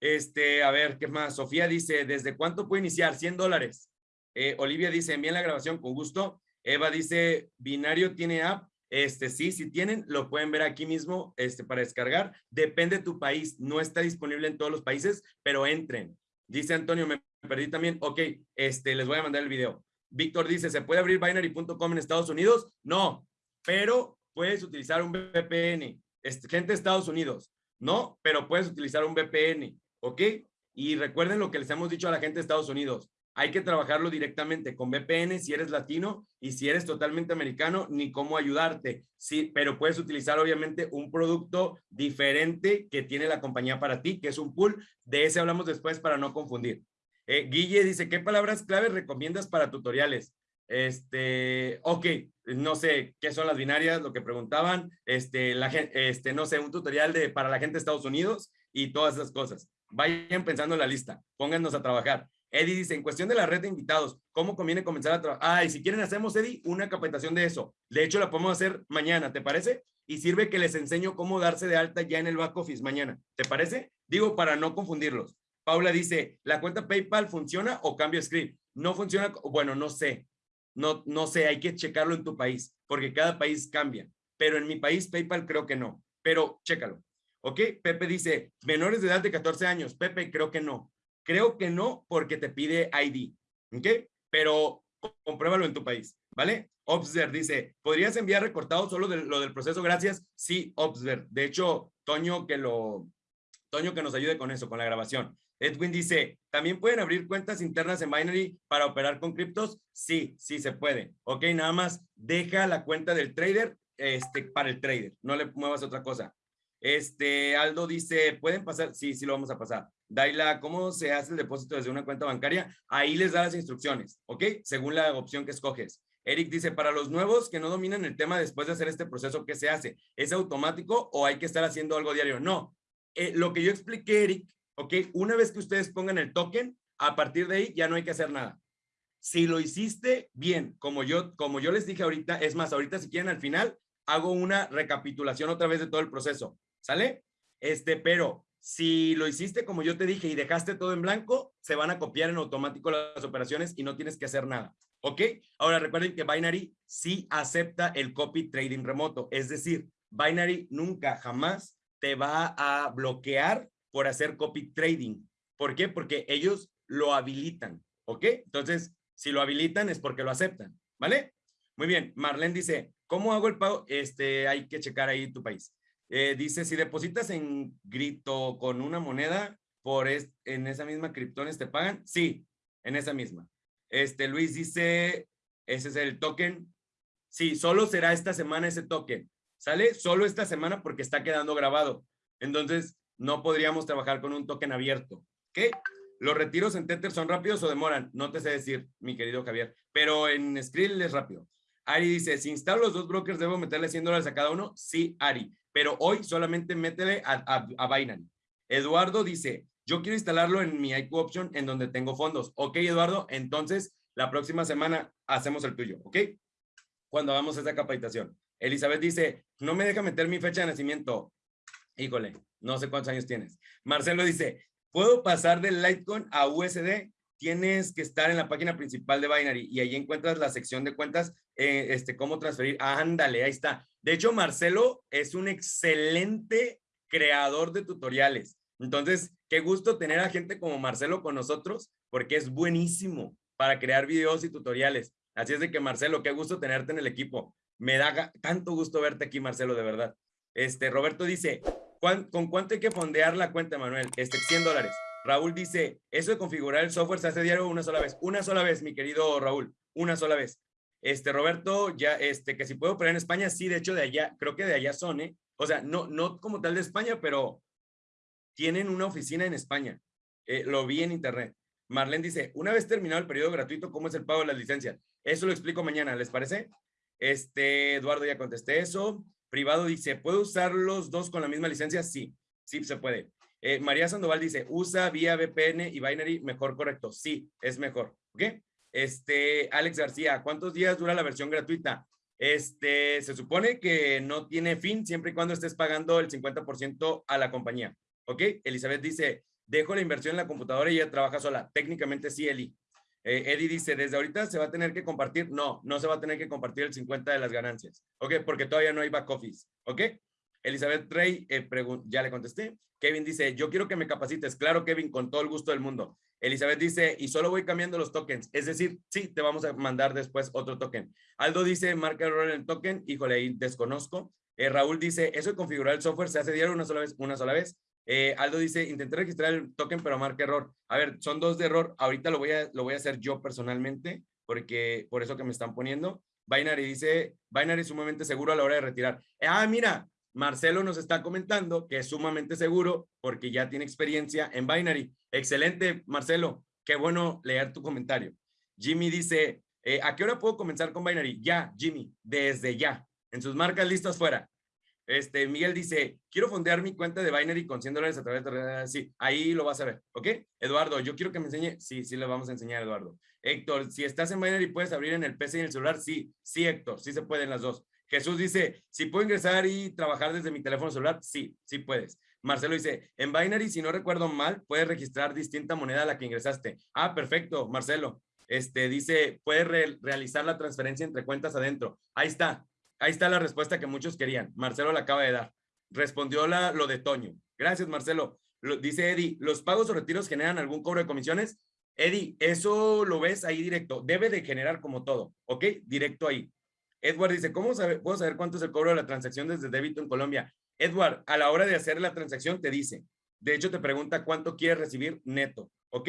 Este, a ver, ¿qué más? Sofía dice, ¿desde cuánto puede iniciar? 100 dólares. Eh, Olivia dice, envíen la grabación con gusto. Eva dice, Binario tiene app. Este, sí, si tienen, lo pueden ver aquí mismo este, para descargar. Depende de tu país. No está disponible en todos los países, pero entren. Dice Antonio, me perdí también. Ok, este, les voy a mandar el video. Víctor dice, ¿se puede abrir binary.com en Estados Unidos? No, pero puedes utilizar un VPN. Gente de Estados Unidos, no, pero puedes utilizar un VPN, ¿ok? Y recuerden lo que les hemos dicho a la gente de Estados Unidos. Hay que trabajarlo directamente con VPN si eres latino y si eres totalmente americano, ni cómo ayudarte. Sí, pero puedes utilizar obviamente un producto diferente que tiene la compañía para ti, que es un pool. De ese hablamos después para no confundir. Eh, Guille dice, ¿qué palabras claves recomiendas para tutoriales? Este, ok, no sé qué son las binarias, lo que preguntaban, este, la este, no sé, un tutorial de para la gente de Estados Unidos y todas esas cosas. Vayan pensando en la lista, póngannos a trabajar. Eddie dice, en cuestión de la red de invitados, ¿cómo conviene comenzar a trabajar? Ah, si quieren hacemos, Eddie, una capacitación de eso. De hecho, la podemos hacer mañana, ¿te parece? Y sirve que les enseño cómo darse de alta ya en el back office mañana. ¿Te parece? Digo, para no confundirlos. Paula dice, ¿la cuenta PayPal funciona o cambio script? No funciona, bueno, no sé. No, no sé, hay que checarlo en tu país, porque cada país cambia. Pero en mi país, PayPal creo que no. Pero chécalo. ¿Ok? Pepe dice, menores de edad de 14 años. Pepe, creo que no. Creo que no porque te pide ID, ¿ok? Pero compruébalo en tu país, ¿vale? Observe dice, ¿podrías enviar recortado solo lo del proceso? Gracias. Sí, Observe. De hecho, Toño que lo, Toño que nos ayude con eso, con la grabación. Edwin dice, ¿también pueden abrir cuentas internas en Binary para operar con criptos? Sí, sí se puede. Ok, nada más deja la cuenta del trader este, para el trader. No le muevas otra cosa. Este, Aldo dice, ¿pueden pasar? Sí, sí lo vamos a pasar. Daila, ¿cómo se hace el depósito desde una cuenta bancaria? Ahí les da las instrucciones, ¿ok? Según la opción que escoges. Eric dice, para los nuevos que no dominan el tema después de hacer este proceso, ¿qué se hace? ¿Es automático o hay que estar haciendo algo diario? No. Eh, lo que yo expliqué, Eric, ¿ok? Una vez que ustedes pongan el token, a partir de ahí ya no hay que hacer nada. Si lo hiciste bien, como yo, como yo les dije ahorita, es más, ahorita si quieren al final, hago una recapitulación otra vez de todo el proceso, ¿sale? Este, pero si lo hiciste como yo te dije y dejaste todo en blanco, se van a copiar en automático las operaciones y no tienes que hacer nada. ¿Ok? Ahora recuerden que Binary sí acepta el copy trading remoto. Es decir, Binary nunca, jamás te va a bloquear por hacer copy trading. ¿Por qué? Porque ellos lo habilitan. ¿Ok? Entonces, si lo habilitan es porque lo aceptan. ¿Vale? Muy bien. Marlene dice, ¿cómo hago el pago? Este, hay que checar ahí tu país. Eh, dice, si depositas en Grito con una moneda, por en esa misma criptones te pagan. Sí, en esa misma. Este, Luis dice, ese es el token. Sí, solo será esta semana ese token. ¿Sale? Solo esta semana porque está quedando grabado. Entonces, no podríamos trabajar con un token abierto. ¿Qué? ¿Los retiros en Tether son rápidos o demoran? No te sé decir, mi querido Javier, pero en Skrill es rápido. Ari dice, si instalo los dos brokers, ¿debo meterle 100 dólares a cada uno? Sí, Ari pero hoy solamente métele a, a, a Binance. Eduardo dice, yo quiero instalarlo en mi IQ Option en donde tengo fondos. Ok, Eduardo, entonces la próxima semana hacemos el tuyo, ¿ok? Cuando hagamos esa capacitación. Elizabeth dice, no me deja meter mi fecha de nacimiento. Híjole, no sé cuántos años tienes. Marcelo dice, ¿puedo pasar del Litecoin a USD? Tienes que estar en la página principal de Binary y ahí encuentras la sección de cuentas, eh, este, cómo transferir. ándale, ahí está. De hecho, Marcelo es un excelente creador de tutoriales. Entonces, qué gusto tener a gente como Marcelo con nosotros, porque es buenísimo para crear videos y tutoriales. Así es de que, Marcelo, qué gusto tenerte en el equipo. Me da tanto gusto verte aquí, Marcelo, de verdad. Este, Roberto dice, ¿con cuánto hay que fondear la cuenta, Manuel? Este, 100 dólares. Raúl dice, eso de configurar el software se hace diario una sola vez. Una sola vez, mi querido Raúl, una sola vez. Este, Roberto, ya, este, que si puedo operar en España, sí, de hecho, de allá, creo que de allá son, ¿eh? O sea, no, no como tal de España, pero tienen una oficina en España. Eh, lo vi en internet. Marlene dice, una vez terminado el periodo gratuito, ¿cómo es el pago de las licencias? Eso lo explico mañana, ¿les parece? Este, Eduardo ya contesté eso. Privado dice, ¿puedo usar los dos con la misma licencia? Sí, sí se puede. Eh, María Sandoval dice, usa vía VPN y Binary, mejor correcto. Sí, es mejor. ¿Ok? Este, Alex García, ¿cuántos días dura la versión gratuita? Este, se supone que no tiene fin siempre y cuando estés pagando el 50% a la compañía. ¿Ok? Elizabeth dice, dejo la inversión en la computadora y ella trabaja sola. Técnicamente sí, Eli. Eh, Eddie dice, desde ahorita se va a tener que compartir. No, no se va a tener que compartir el 50 de las ganancias. ¿Ok? Porque todavía no hay back office. ¿Ok? Elizabeth Rey, eh, ya le contesté. Kevin dice, yo quiero que me capacites. Claro, Kevin, con todo el gusto del mundo. Elizabeth dice, y solo voy cambiando los tokens. Es decir, sí, te vamos a mandar después otro token. Aldo dice, marca error en el token. Híjole, ahí desconozco. Eh, Raúl dice, eso de configurar el software se hace diario una sola vez, una sola vez. Eh, Aldo dice, intenté registrar el token, pero marca error. A ver, son dos de error. Ahorita lo voy a, lo voy a hacer yo personalmente, porque por eso que me están poniendo. Binary dice, Binary sumamente seguro a la hora de retirar. ah, mira, Marcelo nos está comentando que es sumamente seguro porque ya tiene experiencia en Binary. Excelente, Marcelo. Qué bueno leer tu comentario. Jimmy dice, eh, ¿a qué hora puedo comenzar con Binary? Ya, Jimmy, desde ya. En sus marcas listas fuera. Este, Miguel dice, quiero fondear mi cuenta de Binary con 100 dólares a través de... Sí, ahí lo vas a ver, ¿ok? Eduardo, yo quiero que me enseñe. Sí, sí, le vamos a enseñar, Eduardo. Héctor, si estás en Binary, ¿puedes abrir en el PC y en el celular? Sí, sí, Héctor, sí se pueden las dos. Jesús dice, si puedo ingresar y trabajar desde mi teléfono celular, sí, sí puedes. Marcelo dice, en Binary, si no recuerdo mal, puedes registrar distinta moneda a la que ingresaste. Ah, perfecto, Marcelo. Este dice, puedes realizar la transferencia entre cuentas adentro. Ahí está, ahí está la respuesta que muchos querían. Marcelo la acaba de dar. Respondió la, lo de Toño. Gracias, Marcelo. Lo, dice Eddie, ¿los pagos o retiros generan algún cobro de comisiones? Eddie, eso lo ves ahí directo. Debe de generar como todo, ¿ok? Directo ahí. Edward dice, ¿cómo puedo saber cuánto es el cobro de la transacción desde débito en Colombia? Edward, a la hora de hacer la transacción te dice, de hecho te pregunta cuánto quieres recibir neto, ¿ok?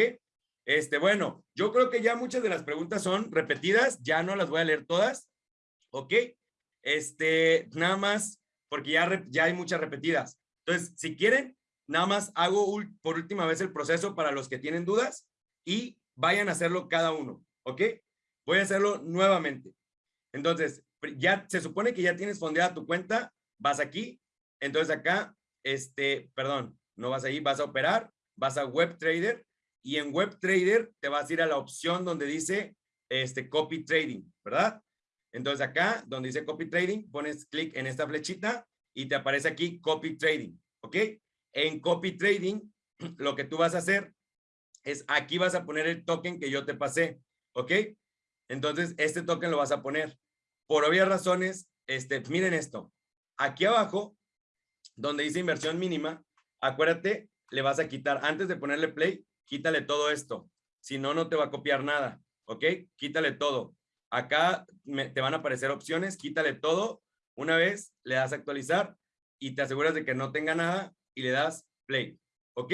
Este, bueno, yo creo que ya muchas de las preguntas son repetidas, ya no las voy a leer todas, ¿ok? Este, nada más, porque ya, ya hay muchas repetidas. Entonces, si quieren, nada más hago por última vez el proceso para los que tienen dudas y vayan a hacerlo cada uno, ¿ok? Voy a hacerlo nuevamente. Entonces, ya se supone que ya tienes fondeada tu cuenta, vas aquí, entonces acá, este, perdón, no vas ahí, vas a operar, vas a Web Trader y en Web Trader te vas a ir a la opción donde dice este copy trading, ¿verdad? Entonces acá, donde dice copy trading, pones clic en esta flechita y te aparece aquí copy trading, ¿ok? En copy trading, lo que tú vas a hacer es aquí vas a poner el token que yo te pasé, ¿ok? Entonces, este token lo vas a poner por obvias razones, este, miren esto. Aquí abajo, donde dice inversión mínima, acuérdate, le vas a quitar, antes de ponerle play, quítale todo esto. Si no, no te va a copiar nada, ¿ok? Quítale todo. Acá te van a aparecer opciones, quítale todo. Una vez le das actualizar y te aseguras de que no tenga nada y le das play, ¿ok?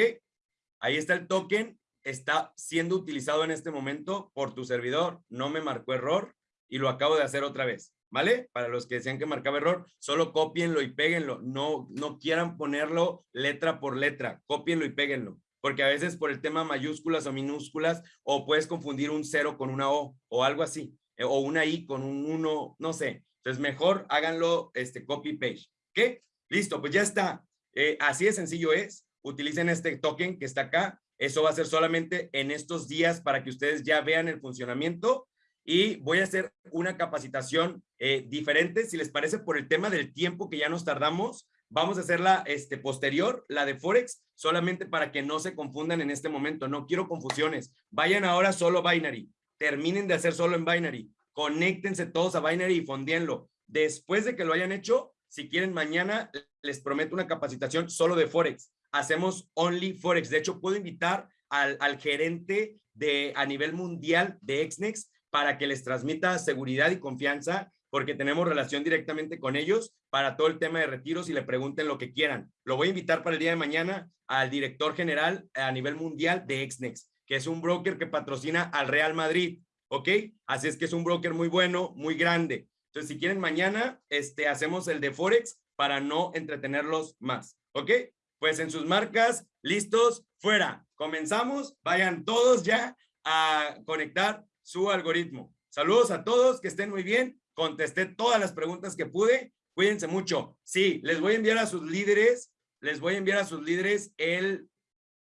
Ahí está el token, está siendo utilizado en este momento por tu servidor, no me marcó error, y lo acabo de hacer otra vez, ¿vale? Para los que decían que marcaba error, solo copienlo y péguenlo. No, no quieran ponerlo letra por letra, copienlo y péguenlo. Porque a veces por el tema mayúsculas o minúsculas, o puedes confundir un cero con una O o algo así, eh, o una I con un uno, no sé. Entonces mejor háganlo este copy page. ¿Qué? Listo, pues ya está. Eh, así de sencillo es. Utilicen este token que está acá. Eso va a ser solamente en estos días para que ustedes ya vean el funcionamiento y voy a hacer una capacitación eh, diferente, si les parece, por el tema del tiempo que ya nos tardamos. Vamos a hacerla este, posterior, la de Forex, solamente para que no se confundan en este momento. No quiero confusiones. Vayan ahora solo Binary. Terminen de hacer solo en Binary. Conéctense todos a Binary y fondienlo. Después de que lo hayan hecho, si quieren mañana, les prometo una capacitación solo de Forex. Hacemos only Forex. De hecho, puedo invitar al, gerente de a nivel mundial de Exnex para que les transmita seguridad y confianza, porque tenemos relación directamente con ellos para todo el tema de retiros y le pregunten lo que quieran. Lo voy a invitar para el día de mañana al director general a nivel mundial de Exnex, que es un broker que patrocina al Real Madrid, ¿ok? Así es que es un broker muy bueno, muy grande. Entonces, si quieren mañana, este, hacemos el de Forex para no entretenerlos más, ¿ok? Pues en sus marcas, listos, fuera. Comenzamos, vayan todos ya a conectar su algoritmo. Saludos a todos, que estén muy bien. Contesté todas las preguntas que pude. Cuídense mucho. Sí, les voy a enviar a sus líderes, les voy a enviar a sus líderes el,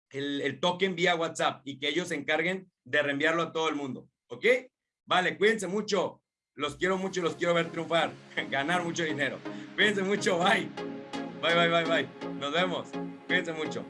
el, token vía WhatsApp y que ellos se encarguen de reenviarlo a todo el mundo. ¿Ok? Vale, cuídense mucho. Los quiero mucho y los quiero ver triunfar, ganar mucho dinero. Cuídense mucho. Bye. Bye, bye, bye, bye. Nos vemos. Cuídense mucho.